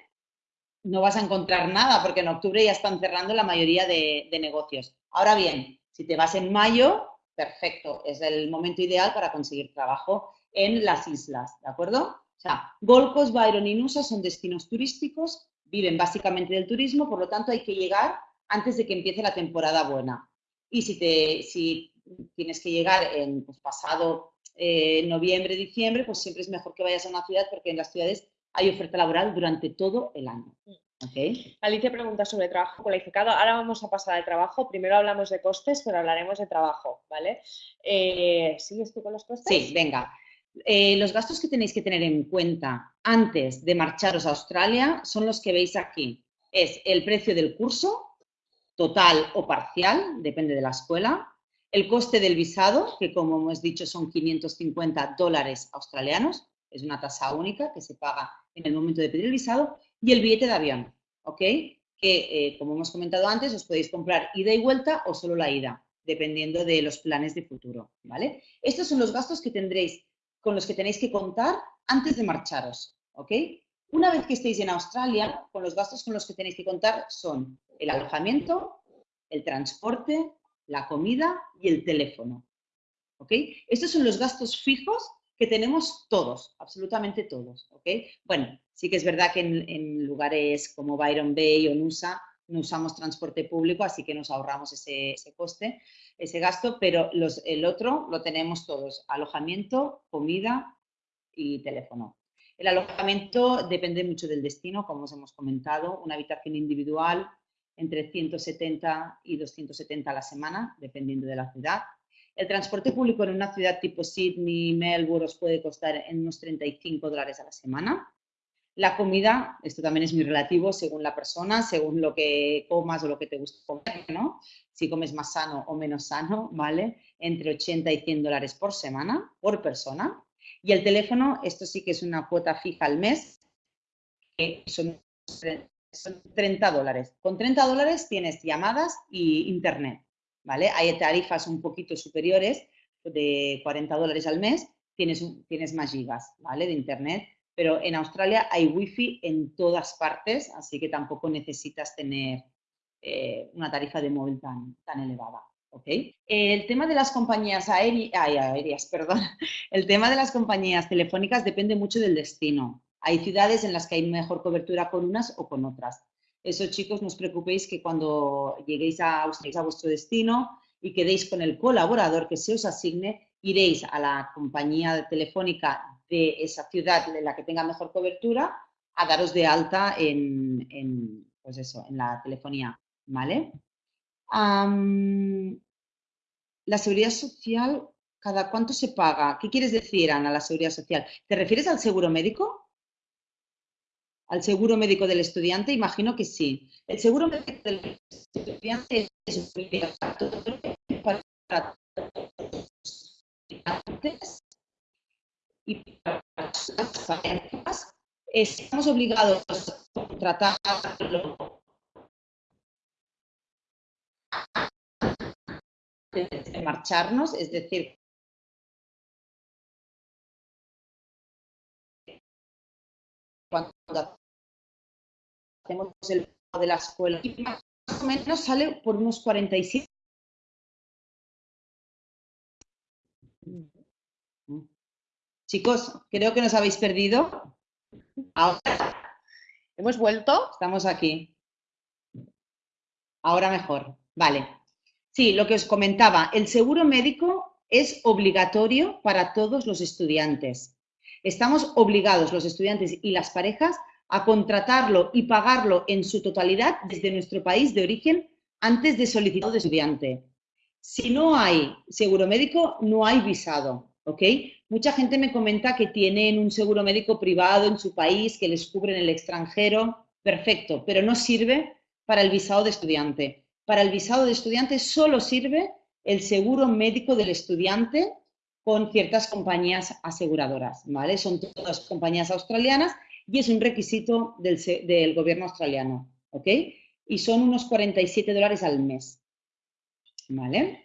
no vas a encontrar nada porque en octubre ya están cerrando la mayoría de, negocios. Ahora bien, si te vas en mayo, perfecto, es el momento ideal para conseguir trabajo en las islas, ¿de acuerdo? O sea, Golcos, Byron y Nusa son destinos turísticos, viven básicamente del turismo, por lo tanto hay que llegar antes de que empiece la temporada buena. Y si, te, si tienes que llegar en pues, pasado eh, noviembre, diciembre, pues siempre es mejor que vayas a una ciudad porque en las ciudades hay oferta laboral durante todo el año. Okay. Alicia pregunta sobre trabajo cualificado. Ahora vamos a pasar al trabajo. Primero hablamos de costes, pero hablaremos de trabajo, ¿vale? Eh, ¿Sigues tú con los costes? Sí, venga. Eh, los gastos que tenéis que tener en cuenta antes de marcharos a Australia son los que veis aquí. Es el precio del curso, total o parcial, depende de la escuela, el coste del visado, que como hemos dicho son 550 dólares australianos, es una tasa única que se paga en el momento de pedir el visado, y el billete de avión, ¿ok? Que, eh, como hemos comentado antes, os podéis comprar ida y vuelta o solo la ida, dependiendo de los planes de futuro, ¿vale? Estos son los gastos que tendréis, con los que tenéis que contar antes de marcharos, ¿ok? Una vez que estéis en Australia, con los gastos con los que tenéis que contar son el alojamiento, el transporte, la comida y el teléfono, ¿ok? Estos son los gastos fijos que tenemos todos, absolutamente todos, ¿ok? Bueno, sí que es verdad que en, lugares como Byron Bay o Nusa no usamos transporte público, así que nos ahorramos ese, coste, ese gasto, pero los, el otro lo tenemos todos, alojamiento, comida y teléfono. El alojamiento depende mucho del destino, como os hemos comentado, una habitación individual entre 170 y 270 a la semana, dependiendo de la ciudad. El transporte público en una ciudad tipo Sydney, Melbourne, os puede costar en unos 35 dólares a la semana. La comida, esto también es muy relativo según la persona, según lo que comas o lo que te gusta comer, ¿no? Si comes más sano o menos sano, ¿vale? Entre 80 y 100 dólares por semana, por persona. Y el teléfono, esto sí que es una cuota fija al mes, que son, son 30 dólares. Con 30 dólares tienes llamadas y internet. ¿vale? Hay tarifas un poquito superiores de 40 dólares al mes, tienes, tienes más gigas, ¿vale? De internet. Pero en Australia hay wifi en todas partes, así que tampoco necesitas tener eh, una tarifa de móvil tan, tan elevada. ¿okay? El tema de las compañías aéreas, perdón, el tema de las compañías telefónicas depende mucho del destino. Hay ciudades en las que hay mejor cobertura con unas o con otras. Eso, chicos, no os preocupéis que cuando lleguéis a, a vuestro destino y quedéis con el colaborador que se os asigne, iréis a la compañía telefónica de esa ciudad de la que tenga mejor cobertura a daros de alta en, en pues eso, en la telefonía, ¿vale? la seguridad social, ¿cada cuánto se paga? ¿Qué quieres decir, Ana, la seguridad social? ¿Te refieres al seguro médico? ¿Al seguro médico del estudiante? Imagino que sí. El seguro médico del estudiante es para estudiantes y para las. Estamos obligados a contratarlo de marcharnos, es decir, cuando hacemos el de la escuela, más o menos sale por unos 47. Chicos, creo que nos habéis perdido. Ahora. ¿Hemos vuelto? Estamos aquí. Ahora mejor. Vale. Sí, lo que os comentaba, el seguro médico es obligatorio para todos los estudiantes. Estamos obligados, los estudiantes y las parejas, a contratarlo y pagarlo en su totalidad desde nuestro país de origen antes de solicitar de estudiante. Si no hay seguro médico, no hay visado, ¿ok? Mucha gente me comenta que tienen un seguro médico privado en su país, que les cubre en el extranjero, perfecto, pero no sirve para el visado de estudiante para el visado de estudiante solo sirve el seguro médico del estudiante con ciertas compañías aseguradoras, ¿vale? Son todas compañías australianas y es un requisito del, gobierno australiano, ¿ok? Y son unos 47 dólares al mes, ¿vale?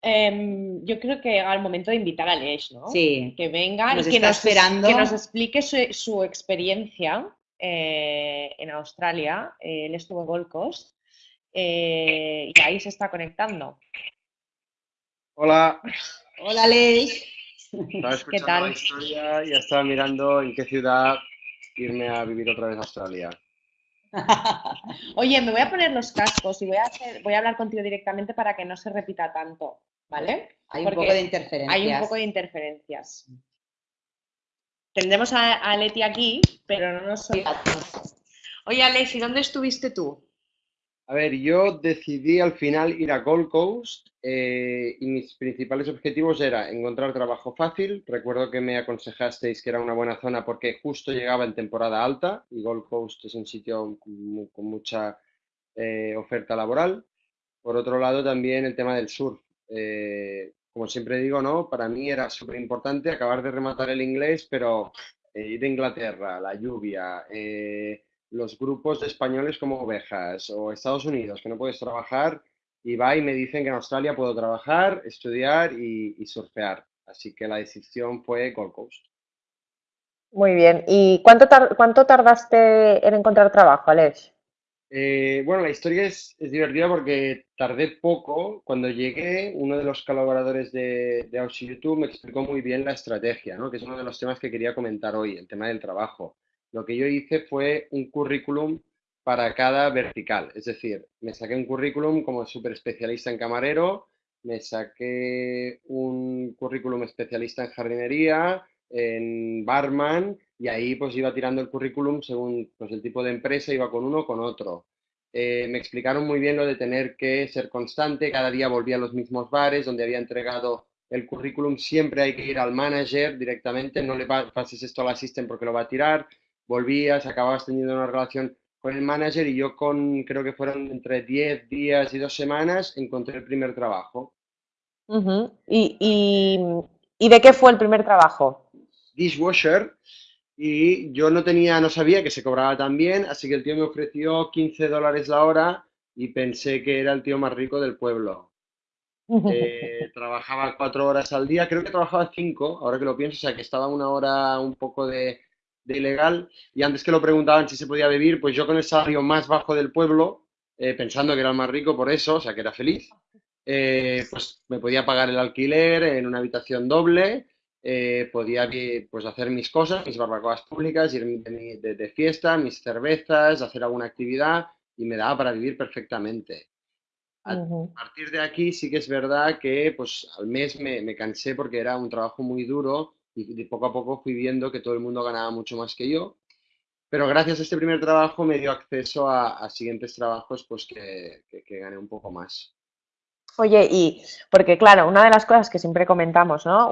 Em, yo creo que llega el momento de invitar a Lesh, ¿no? Sí. Que venga y que nos, que nos, explique su, experiencia eh, en Australia. él estuvo en Gold Coast eh, y ahí se está conectando. Hola. Hola, Ley. Estaba escuchando la historia y estaba mirando en qué ciudad irme a vivir otra vez a Australia. Oye, me voy a poner los cascos y voy a, hacer, voy a hablar contigo directamente para que no se repita tanto, ¿vale? Hay un poco de interferencias. Hay un poco de interferencias. Tendremos a, Leti aquí, pero no nos Oye, Alexi, ¿dónde estuviste tú? A ver, yo decidí al final ir a Gold Coast eh, y mis principales objetivos era encontrar trabajo fácil. Recuerdo que me aconsejasteis que era una buena zona porque justo llegaba en temporada alta y Gold Coast es un sitio con, mucha eh, oferta laboral. Por otro lado, también el tema del surf. Eh, como siempre digo, ¿no? Para mí era súper importante acabar de rematar el inglés, pero ir a Inglaterra, la lluvia, los grupos de españoles como ovejas o Estados Unidos, que no puedes trabajar, y va y me dicen que en Australia puedo trabajar, estudiar y, surfear. Así que la decisión fue Gold Coast. Muy bien. ¿Y cuánto, cuánto tardaste en encontrar trabajo, Alex? Eh, bueno, la historia es, divertida porque tardé poco. Cuando llegué, uno de los colaboradores de, de YouTube me explicó muy bien la estrategia, ¿no? que es uno de los temas que quería comentar hoy, el tema del trabajo lo que yo hice fue un currículum para cada vertical. Es decir, me saqué un currículum como súper especialista en camarero, me saqué un currículum especialista en jardinería, en barman, y ahí pues iba tirando el currículum según pues, el tipo de empresa, iba con uno o con otro. Eh, me explicaron muy bien lo de tener que ser constante, cada día volvía a los mismos bares donde había entregado el currículum, siempre hay que ir al manager directamente, no le pases esto al asistente porque lo va a tirar, volvías, acababas teniendo una relación con el manager y yo con, creo que fueron entre 10 días y dos semanas, encontré el primer trabajo. ¿Y, de qué fue el primer trabajo? Dishwasher. Y yo no tenía, no sabía que se cobraba tan bien, así que el tío me ofreció 15 dólares la hora y pensé que era el tío más rico del pueblo. Eh, trabajaba cuatro horas al día, creo que trabajaba cinco, ahora que lo pienso, o sea que estaba una hora un poco de, ilegal. Y antes que lo preguntaban si se podía vivir, pues yo con el salario más bajo del pueblo, eh, pensando que era el más rico por eso, o sea que era feliz, eh, pues me podía pagar el alquiler en una habitación doble, podía pues hacer mis cosas, mis barbacoas públicas, ir de, de fiesta, mis cervezas, hacer alguna actividad y me daba para vivir perfectamente. A partir de aquí sí que es verdad que pues al mes me, cansé porque era un trabajo muy duro y poco a poco fui viendo que todo el mundo ganaba mucho más que yo. Pero gracias a este primer trabajo me dio acceso a, siguientes trabajos pues que, que, gané un poco más. Oye, y porque claro, una de las cosas que siempre comentamos, ¿no?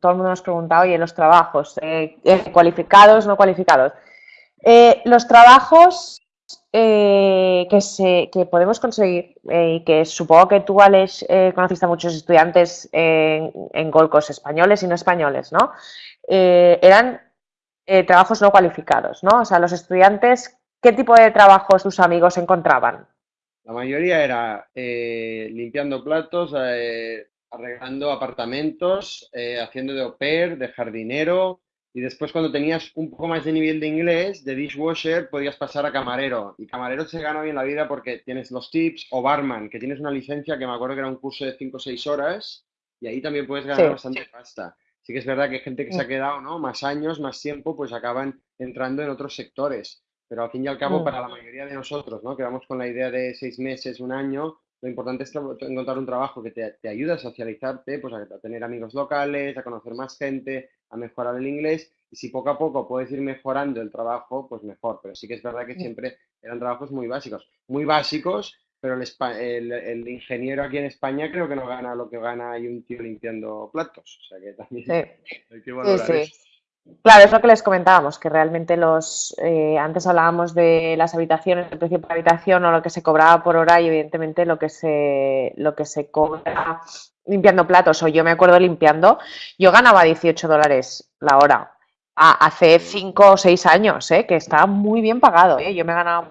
todo el mundo nos pregunta, oye, los trabajos, eh, eh, cualificados, no cualificados. Eh, los trabajos eh, que, podemos conseguir eh, y que supongo que tú, Alex, eh, conociste a muchos estudiantes en, Golcos españoles y no españoles, ¿no? eran trabajos no cualificados, ¿no? O sea, los estudiantes, ¿qué tipo de trabajos tus amigos encontraban? La mayoría era limpiando platos, arreglando apartamentos, haciendo de au pair, de jardinero, y después cuando tenías un poco más de nivel de inglés, de dishwasher, podías pasar a camarero. Y camarero se gana hoy en la vida porque tienes los tips o barman, que tienes una licencia que me acuerdo que era un curso de 5 o 6 horas y ahí también puedes ganar bastante pasta. Sí que es verdad que hay gente que se ha mm. quedado, ¿no? Más años, más tiempo, pues acaban entrando en otros sectores. Pero al fin y al cabo, mm. para la mayoría de nosotros, ¿no? Que vamos con la idea de seis meses, un año, lo importante es encontrar un trabajo que te, te ayude a socializarte, pues a, tener amigos locales, a conocer más gente, a mejorar el inglés. Y si poco a poco puedes ir mejorando el trabajo, pues mejor. Pero sí que es verdad que siempre eran trabajos muy básicos. Muy básicos, pero el, el, ingeniero aquí en España creo que no gana lo que gana hay un tío limpiando platos. O sea que también hay que valorar eso. Claro, es lo que les comentábamos, que realmente los eh, antes hablábamos de las habitaciones, el precio por habitación o lo que se cobraba por hora y evidentemente lo que se lo que se cobra limpiando platos o yo me acuerdo limpiando, yo ganaba 18 dólares la hora hace 5 o 6 años, ¿eh? que estaba muy bien pagado, ¿eh? yo me ganaba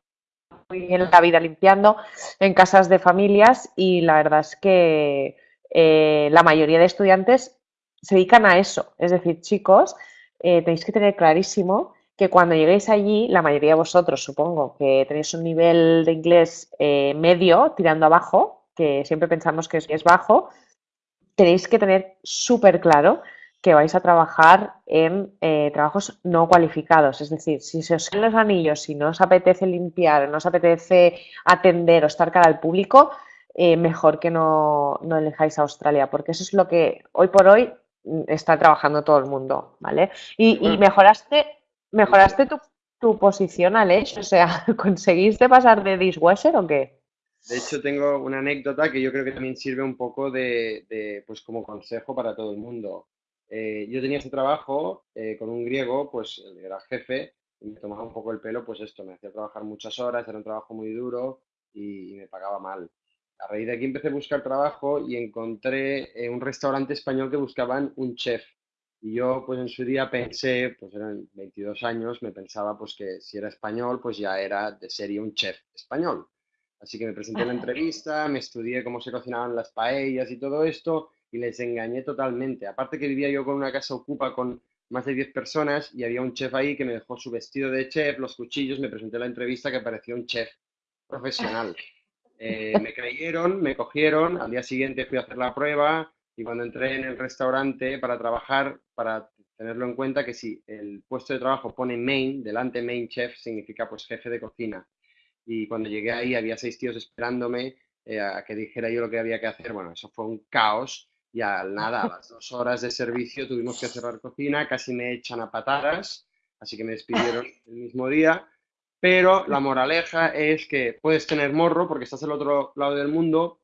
muy bien la vida limpiando en casas de familias y la verdad es que la mayoría de estudiantes se dedican a eso, es decir, chicos eh, tenéis que tener clarísimo que cuando lleguéis allí, la mayoría de vosotros, supongo, que tenéis un nivel de inglés eh, medio, tirando abajo, que siempre pensamos que es, bajo, tenéis que tener súper claro que vais a trabajar en eh, trabajos no cualificados. Es decir, si se os caen los anillos, si no os apetece limpiar, no os apetece atender o estar cara al público, mejor que no, no elijáis Australia, porque eso es lo que hoy por hoy está trabajando todo el mundo, ¿vale? Y, mejoraste, mejoraste tu, tu, posición, Alex, o sea, ¿conseguiste pasar de dishwasher o qué? De hecho, tengo una anécdota que yo creo que también sirve un poco de, pues como consejo para todo el mundo. Eh, yo tenía ese trabajo eh, con un griego, pues era jefe, y me tomaba un poco el pelo, pues esto, me hacía trabajar muchas horas, era un trabajo muy duro y me pagaba mal a raíz de aquí empecé a buscar trabajo y encontré eh, un restaurante español que buscaban un chef. Y yo, pues en su día pensé, pues eran 22 años, me pensaba pues que si era español, pues ya era de serie un chef español. Así que me presenté en la entrevista, me estudié cómo se cocinaban las paellas y todo esto, y les engañé totalmente. Aparte que vivía yo con una casa ocupa con más de 10 personas y había un chef ahí que me dejó su vestido de chef, los cuchillos, me presenté en la entrevista que parecía un chef profesional. Eh, me creyeron, me cogieron, al día siguiente fui a hacer la prueba y cuando entré en el restaurante para trabajar, para tenerlo en cuenta que si el puesto de trabajo pone main, delante main chef, significa pues jefe de cocina. Y cuando llegué ahí había seis tíos esperándome eh, a que dijera yo lo que había que hacer. Bueno, eso fue un caos y al nada, a las dos horas de servicio tuvimos que cerrar cocina, casi me echan a patadas, así que me despidieron el mismo día pero la moraleja es que puedes tener morro porque estás al otro lado del mundo.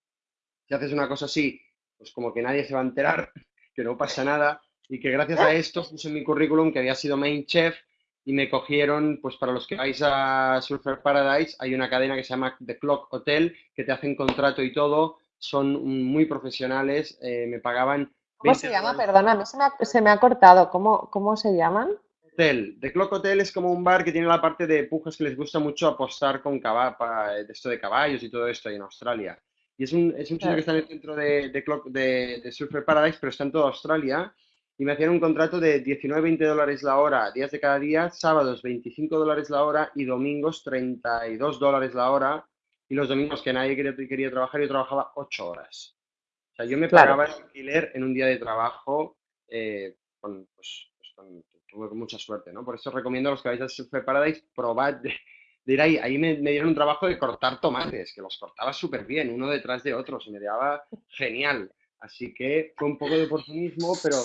Si haces una cosa así, pues como que nadie se va a enterar, que no pasa nada. Y que gracias a esto puse en mi currículum que había sido main chef y me cogieron, pues para los que vais a Surfer Paradise, hay una cadena que se llama The Clock Hotel, que te hacen contrato y todo, son muy profesionales, eh, me pagaban... ¿Cómo se llama? Perdona, se me ha, se me ha cortado. ¿Cómo, ¿Cómo se llaman? Hotel. The Clock Hotel es como un bar que tiene la parte de pujas que les gusta mucho apostar con de esto de caballos y todo esto ahí en Australia. Y es un, es un sitio que está en el centro de, de, de, Surfer Paradise, pero está en toda Australia. Y me hacían un contrato de 19-20 dólares la hora, días de cada día, sábados 25 dólares la hora y domingos 32 dólares la hora. Y los domingos que nadie quería, quería trabajar, yo trabajaba 8 horas. O sea, yo me pagaba el alquiler en un día de trabajo eh, con, pues, pues con, mucha suerte, ¿no? Por eso recomiendo a los que vais a Surfer Paradise, probad de, ir ahí. Ahí me, dieron un trabajo de cortar tomates, que los cortaba súper bien, uno detrás de otro, se me daba genial. Así que fue un poco de oportunismo, pero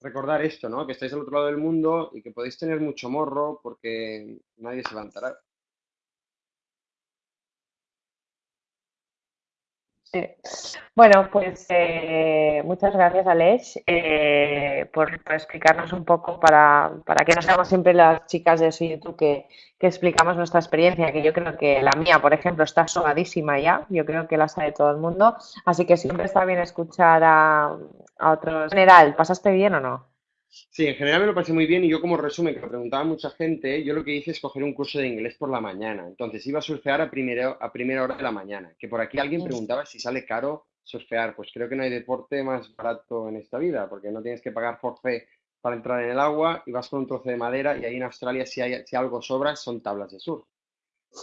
recordar esto, ¿no? Que estáis al otro lado del mundo y que podéis tener mucho morro porque nadie se levantará. Bueno, pues eh, muchas gracias, Alex, eh, por, explicarnos un poco para, que no seamos siempre las chicas de YouTube que, que, explicamos nuestra experiencia, que yo creo que la mía, por ejemplo, está sobadísima ya, yo creo que la sabe todo el mundo, así que siempre está bien escuchar a, a otros. En general, ¿pasaste bien o no? Sí, en general me lo pasé muy bien y yo como resumen, que lo preguntaba mucha gente, yo lo que hice es coger un curso de inglés por la mañana. Entonces iba a surfear a primera, a primera hora de la mañana. Que por aquí alguien preguntaba si sale caro surfear. Pues creo que no hay deporte más barato en esta vida, porque no tienes que pagar forfait para entrar en el agua y vas con un trozo de madera y ahí en Australia si, hay, si algo sobra son tablas de surf.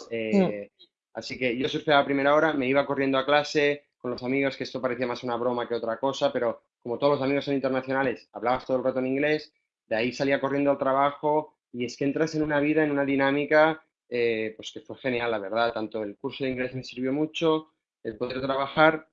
Eh, así que yo surfeaba a primera hora, me iba corriendo a clase con los amigos, que esto parecía más una broma que otra cosa, pero como todos los amigos son internacionales, hablabas todo el rato en inglés, de ahí salía corriendo al trabajo y es que entras en una vida, en una dinámica, eh, pues que fue genial, la verdad. Tanto el curso de inglés me sirvió mucho, el poder trabajar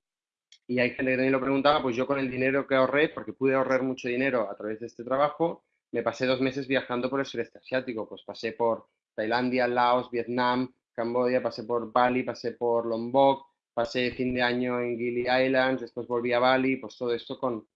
y hay gente que también lo preguntaba, pues yo con el dinero que ahorré, porque pude ahorrar mucho dinero a través de este trabajo, me pasé dos meses viajando por el sureste asiático, pues pasé por Tailandia, Laos, Vietnam, Camboya, pasé por Bali, pasé por Lombok, pasé fin de año en Gili Islands, después volví a Bali, pues todo esto con,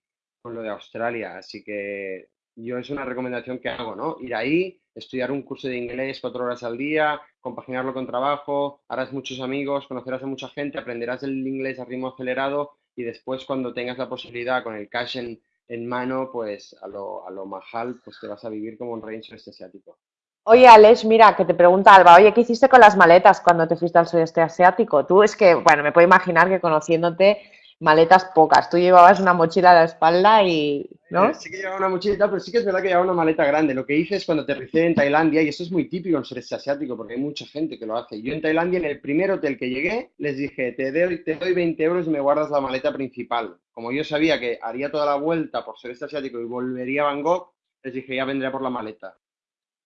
lo de Australia. Así que yo es una recomendación que hago, ¿no? Ir ahí, estudiar un curso de inglés cuatro horas al día, compaginarlo con trabajo, harás muchos amigos, conocerás a mucha gente, aprenderás el inglés a ritmo acelerado y después cuando tengas la posibilidad con el cash en, mano, pues a lo, a lo majal, pues te vas a vivir como un rey en sudeste asiático. Oye, Alex, mira, que te pregunta Alba, oye, ¿qué hiciste con las maletas cuando te fuiste al sudeste asiático? Tú es que, bueno, me puedo imaginar que conociéndote, maletas pocas. Tú llevabas una mochila a la espalda y, ¿no? Sí que llevaba una mochila, pero sí que es verdad que llevaba una maleta grande. Lo que hice es cuando aterricé en Tailandia, y eso es muy típico en el sudeste asiático, porque hay mucha gente que lo hace. Yo en Tailandia, en el primer hotel que llegué, les dije, te doy, te doy 20 euros y me guardas la maleta principal. Como yo sabía que haría toda la vuelta por sudeste asiático y volvería a Bangkok, les dije, ya vendré por la maleta.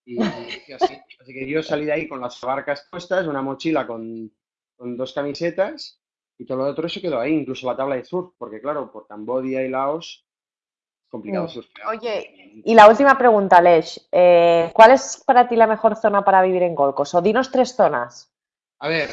Y, así. así que yo salí de ahí con las barcas puestas, una mochila con, dos camisetas y todo lo otro se quedó ahí, incluso la tabla de surf, porque claro, por Cambodia y Laos es complicado mm. surfear. Oye, y la última pregunta, Lesh, eh, ¿cuál es para ti la mejor zona para vivir en Golcos? O dinos tres zonas. A ver,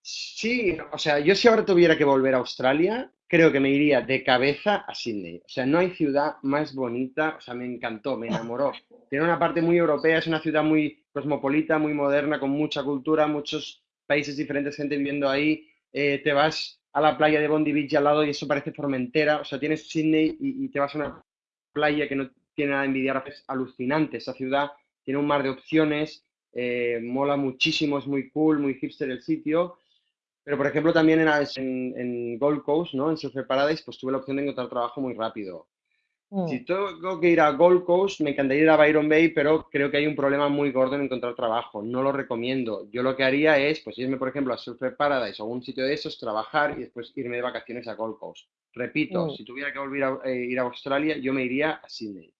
sí, o sea, yo si ahora tuviera que volver a Australia, creo que me iría de cabeza a Sydney. O sea, no hay ciudad más bonita, o sea, me encantó, me enamoró. Tiene una parte muy europea, es una ciudad muy cosmopolita, muy moderna, con mucha cultura, muchos países diferentes, gente viviendo ahí. Eh, te vas a la playa de Bondi Beach al lado y eso parece Formentera. O sea, tienes Sydney y, te vas a una playa que no tiene nada de envidiar. Es alucinante esa ciudad, tiene un mar de opciones, eh, mola muchísimo, es muy cool, muy hipster el sitio. Pero, por ejemplo, también en, en, Gold Coast, ¿no? En Surfer Paradise, pues tuve la opción de encontrar trabajo muy rápido. Mm. Si tengo que ir a Gold Coast, me encantaría ir a Byron Bay, pero creo que hay un problema muy gordo en encontrar trabajo. No lo recomiendo. Yo lo que haría es, pues irme, por ejemplo, a Surfer Paradise o algún sitio de esos, trabajar y después irme de vacaciones a Gold Coast. Repito, mm. si tuviera que volver a eh, ir a Australia, yo me iría a Sydney.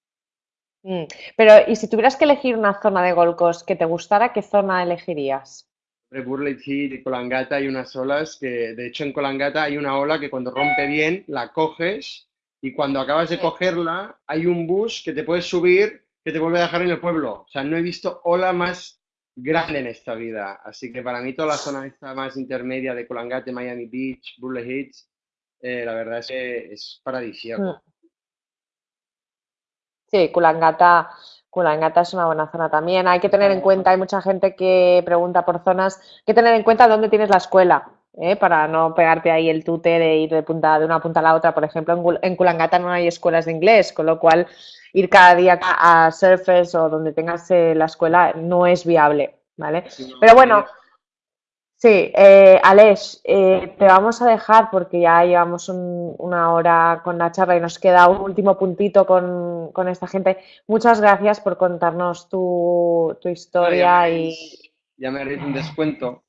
Mm. Pero, ¿y si tuvieras que elegir una zona de Gold Coast que te gustara, qué zona elegirías? Burley Head y Colangata hay unas olas que, de hecho, en Colangata hay una ola que cuando rompe bien la coges y cuando acabas de cogerla hay un bus que te puedes subir que te vuelve a dejar en el pueblo. O sea, no he visto ola más grande en esta vida. Así que para mí toda la zona esta más intermedia de Colangate, Miami Beach, Burley Hills, eh, la verdad es que es paradisíaco. Mm. Sí, Culangata, Culangata es una buena zona también. Hay que tener en cuenta, hay mucha gente que pregunta por zonas, hay que tener en cuenta dónde tienes la escuela. ¿eh? para no pegarte ahí el tute de ir de, punta, de una punta a la otra. Por ejemplo, en, Kulangata no hay escuelas de inglés, con lo cual ir cada día a Surfers o donde tengas eh, la escuela no es viable, ¿vale? Pero bueno, Sí, eh, Alex, eh, te vamos a dejar porque ya llevamos una hora con la charla y nos queda un último puntito con, esta gente. Muchas gracias por contarnos tu, historia y... Ya me haréis un descuento.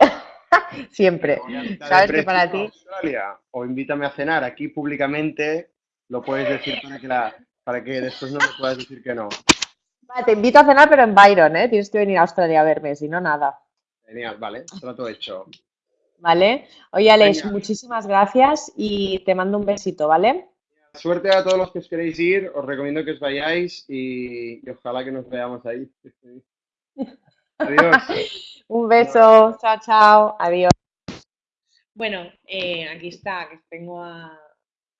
Siempre. Sabes que para ti... o invítame a cenar aquí públicamente, lo puedes decir para que, la, para que después no me puedas decir que no. te invito a cenar, pero en Byron, ¿eh? Tienes que venir a Australia a verme, si no, nada. Genial, vale, trato hecho. Vale. Oye, Alex, muchísimas gracias y te mando un besito, ¿vale? Suerte a todos los que os queréis ir, os recomiendo que os vayáis y, ojalá que nos veamos ahí. Adiós. un beso, chao, chao, adiós. Bueno, eh, aquí está, que tengo a,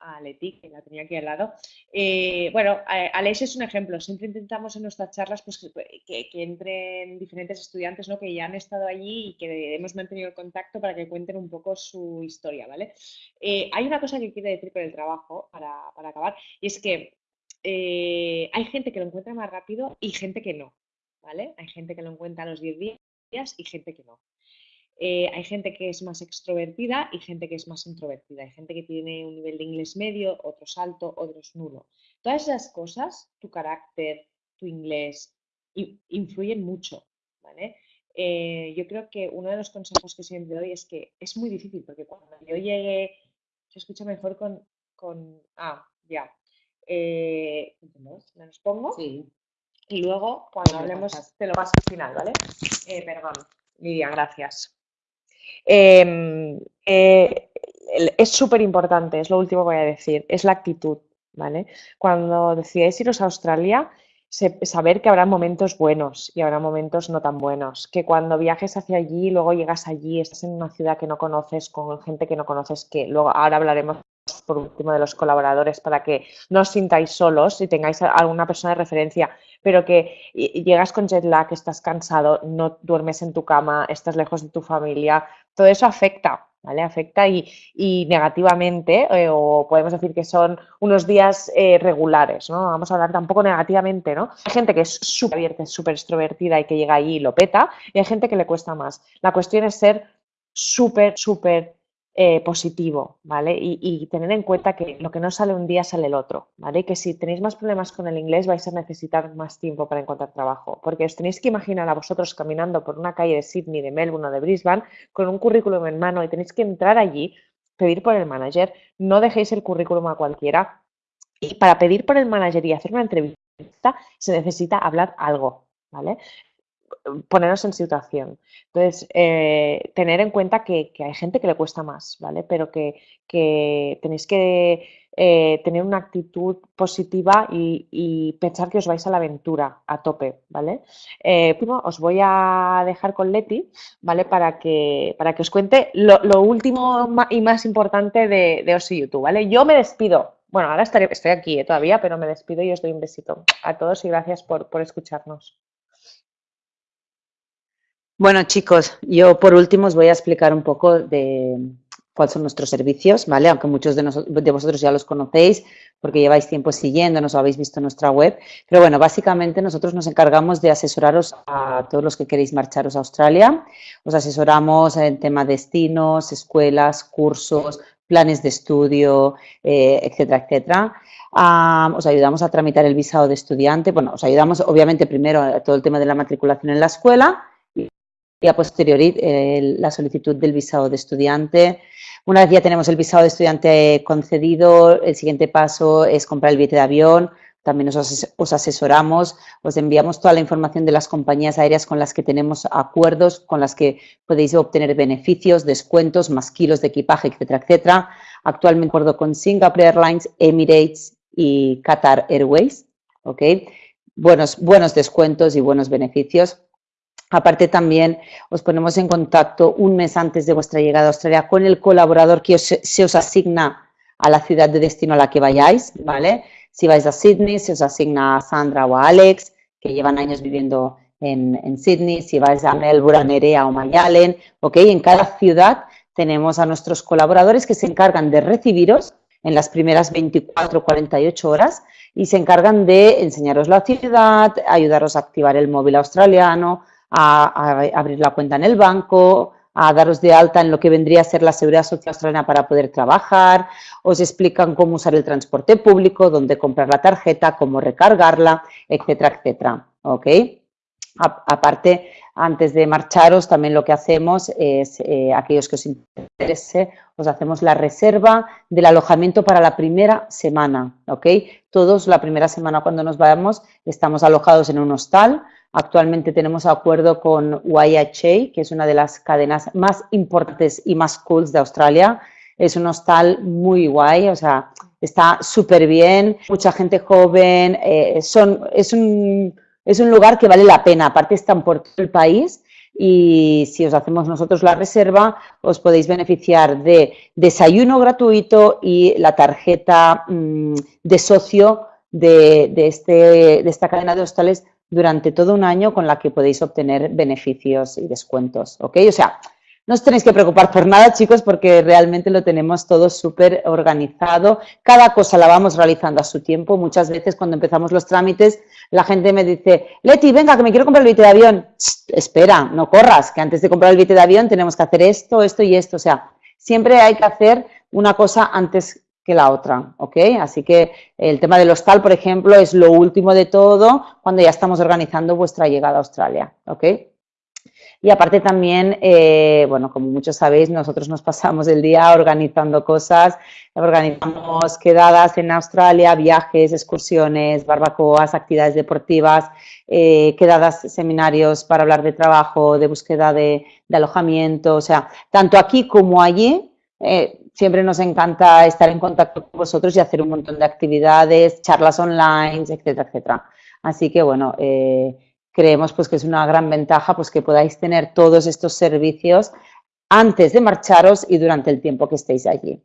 a Leti, que la tenía aquí al lado. Eh, bueno, Alex es un ejemplo. Siempre intentamos en nuestras charlas pues, que, entren diferentes estudiantes ¿no? que ya han estado allí y que hemos mantenido el contacto para que cuenten un poco su historia, ¿vale? Eh, hay una cosa que quiero decir con el trabajo para, acabar y es que eh, hay gente que lo encuentra más rápido y gente que no, ¿vale? Hay gente que lo encuentra a los 10 días y gente que no. Eh, hay gente que es más extrovertida y gente que es más introvertida. Hay gente que tiene un nivel de inglés medio, otros alto, otros nulo. Todas esas cosas, tu carácter, tu inglés, influyen mucho. ¿vale? Eh, yo creo que uno de los consejos que siempre doy es que es muy difícil, porque cuando yo llegué, se escucha mejor con, con ah, ya. Eh, ¿Me los pongo? Sí. Y luego, cuando hablemos, te lo paso al final, ¿vale? perdón, Lidia, gracias. Em, eh, es súper importante, es lo último que voy a decir, es la actitud, ¿vale? Cuando decidáis iros a Australia, saber que habrá momentos buenos y habrá momentos no tan buenos, que cuando viajes hacia allí, luego llegas allí, estás en una ciudad que no conoces, con gente que no conoces, que luego ahora hablaremos por último de los colaboradores para que no os sintáis solos y tengáis alguna persona de referencia, pero que llegas con jet lag, estás cansado, no duermes en tu cama, estás lejos de tu familia, todo eso afecta, ¿vale? Afecta y, negativamente, eh, o podemos decir que son unos días eh, regulares, ¿no? Vamos a hablar tampoco negativamente, ¿no? Hay gente que es súper abierta, súper extrovertida y que llega ahí y lo peta, y hay gente que le cuesta más. La cuestión es ser súper, súper eh, positivo, ¿vale? Y, tener en cuenta que lo que no sale un día sale el otro, ¿vale? Que si tenéis más problemas con el inglés vais a necesitar más tiempo para encontrar trabajo, porque os tenéis que imaginar a vosotros caminando por una calle de Sydney, de Melbourne o de Brisbane con un currículum en mano y tenéis que entrar allí, pedir por el manager, no dejéis el currículum a cualquiera y para pedir por el manager y hacer una entrevista se necesita hablar algo, ¿vale? Ponernos en situación. Entonces, eh, tener en cuenta que, hay gente que le cuesta más, ¿vale? Pero que, tenéis que eh, tener una actitud positiva y, pensar que os vais a la aventura a tope, ¿vale? Eh, os voy a dejar con Leti, ¿vale? Para que, para que os cuente lo, último y más importante de, de Osi YouTube, ¿vale? Yo me despido. Bueno, ahora estaré, estoy aquí todavía, pero me despido y os doy un besito a todos y gracias por, por escucharnos. Bueno, chicos, yo por último os voy a explicar un poco de cuáles son nuestros servicios, ¿vale? Aunque muchos de, de, vosotros ya los conocéis porque lleváis tiempo siguiéndonos o habéis visto nuestra web. Pero bueno, básicamente nosotros nos encargamos de asesoraros a todos los que queréis marcharos a Australia. Os asesoramos en tema de destinos, escuelas, cursos, planes de estudio, eh, etcétera, etcétera. os ayudamos a tramitar el visado de estudiante. Bueno, os ayudamos obviamente primero a todo el tema de la matriculación en la escuela y a posteriori eh, la solicitud del visado de estudiante. Una vez ya tenemos el visado de estudiante concedido, el siguiente paso es comprar el billete de avión, también os, asesoramos, os enviamos toda la información de las compañías aéreas con las que tenemos acuerdos, con las que podéis obtener beneficios, descuentos, más kilos de equipaje, etcétera, etcétera. Actualmente acuerdo con Singapore Airlines, Emirates y Qatar Airways, ¿ok? Buenos, buenos descuentos y buenos beneficios. Aparte también os ponemos en contacto un mes antes de vuestra llegada a Australia con el colaborador que se os asigna a la ciudad de destino a la que vayáis, ¿vale? Si vais a Sydney, se os asigna a Sandra o a Alex, que llevan años viviendo en, Sydney. Si vais a Melbourne, a o Mayalen, ¿ok? En cada ciudad tenemos a nuestros colaboradores que se encargan de recibiros en las primeras 24 o 48 horas y se encargan de enseñaros la ciudad, ayudaros a activar el móvil australiano, a, abrir la cuenta en el banco, a daros de alta en lo que vendría a ser la seguridad social australiana para poder trabajar, os explican cómo usar el transporte público, dónde comprar la tarjeta, cómo recargarla, etcétera, etcétera. ¿Ok? aparte, antes de marcharos, también lo que hacemos es, eh, aquellos que os interese, os hacemos la reserva del alojamiento para la primera semana, ¿ok? Todos la primera semana cuando nos vayamos estamos alojados en un hostal. Actualmente tenemos acuerdo con YHA, que es una de las cadenas más importantes y más cool de Australia. Es un hostal muy guay, o sea, está súper bien, mucha gente joven, eh, son, es un es un lugar que vale la pena, aparte están por todo el país y si os hacemos nosotros la reserva os podéis beneficiar de desayuno gratuito y la tarjeta mm, de socio de, este, de esta cadena de hostales durante todo un año con la que podéis obtener beneficios y descuentos, ¿ok? O sea, no os tenéis que preocupar por nada, chicos, porque realmente lo tenemos todo súper organizado. Cada cosa la vamos realizando a su tiempo. Muchas veces cuando empezamos los trámites, la gente me dice, Leti, venga, que me quiero comprar el billete de avión. espera, no corras, que antes de comprar el billete de avión tenemos que hacer esto, esto y esto. O sea, siempre hay que hacer una cosa antes que la otra, ¿ok? Así que el tema del hostal, por ejemplo, es lo último de todo cuando ya estamos organizando vuestra llegada a Australia, ¿ok? Y aparte también, eh, bueno, como muchos sabéis, nosotros nos pasamos el día organizando cosas, organizamos quedadas en Australia, viajes, excursiones, barbacoas, actividades deportivas, eh, quedadas, seminarios para hablar de trabajo, de búsqueda de, alojamiento, o sea, tanto aquí como allí. Eh, siempre nos encanta estar en contacto con vosotros y hacer un montón de actividades, charlas online, etcétera, etcétera. Así que, bueno, creemos pues que es una gran ventaja pues que podáis tener todos estos servicios antes de marcharos y durante el tiempo que estéis allí.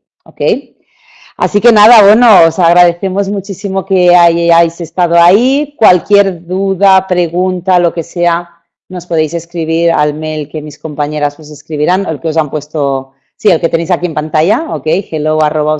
Así que nada, bueno, os agradecemos muchísimo que hayáis estado ahí. Cualquier duda, pregunta, lo que sea, nos podéis escribir al mail que mis compañeras os escribirán, el que os han puesto, sí, el que tenéis aquí en pantalla, ok, hello arroba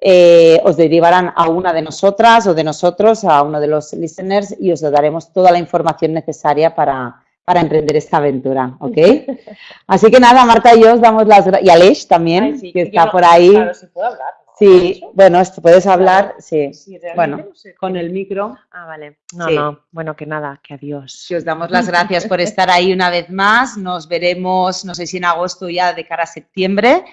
eh, os derivarán a una de nosotras o de nosotros, a uno de los listeners y os daremos toda la información necesaria para, para emprender esta aventura, ¿ok? Así que nada, Marta y yo os damos las gracias, y Aleix también, que está por ahí. Claro, si puedo hablar. Sí, bueno, esto puedes hablar, sí. bueno, con el micro. Ah, vale. No, no, bueno, que nada, que adiós. Sí, os damos las gracias por estar ahí una vez más. Nos veremos, no sé si en agosto ya de cara a septiembre.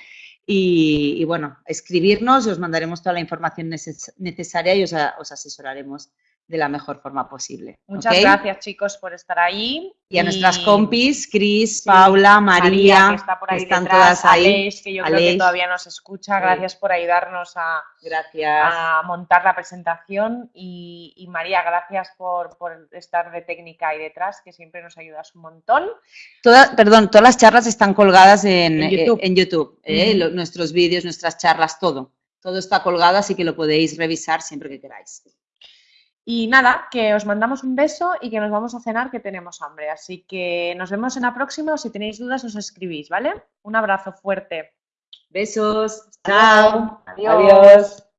Y, bueno, escribirnos y os mandaremos toda la información necesaria y os, os asesoraremos de la mejor forma posible. Muchas gracias chicos por estar ahí. Y a nuestras compis, Cris, Paula, María, que está por ahí están todas ahí. que yo creo que todavía nos escucha. Gracias por ayudarnos a, gracias. a montar la presentación. Y, María, gracias por, estar de técnica ahí detrás, que siempre nos ayudas un montón. Todas, perdón, todas las charlas están colgadas en, YouTube, ¿eh? ¿eh? nuestros vídeos, nuestras charlas, todo. Todo está colgado, así que lo podéis revisar siempre que queráis. Y nada, que os mandamos un beso y que nos vamos a cenar que tenemos hambre. Así que nos vemos en la próxima o si tenéis dudas os escribís, ¿vale? Un abrazo fuerte. Besos. Chao. Adiós.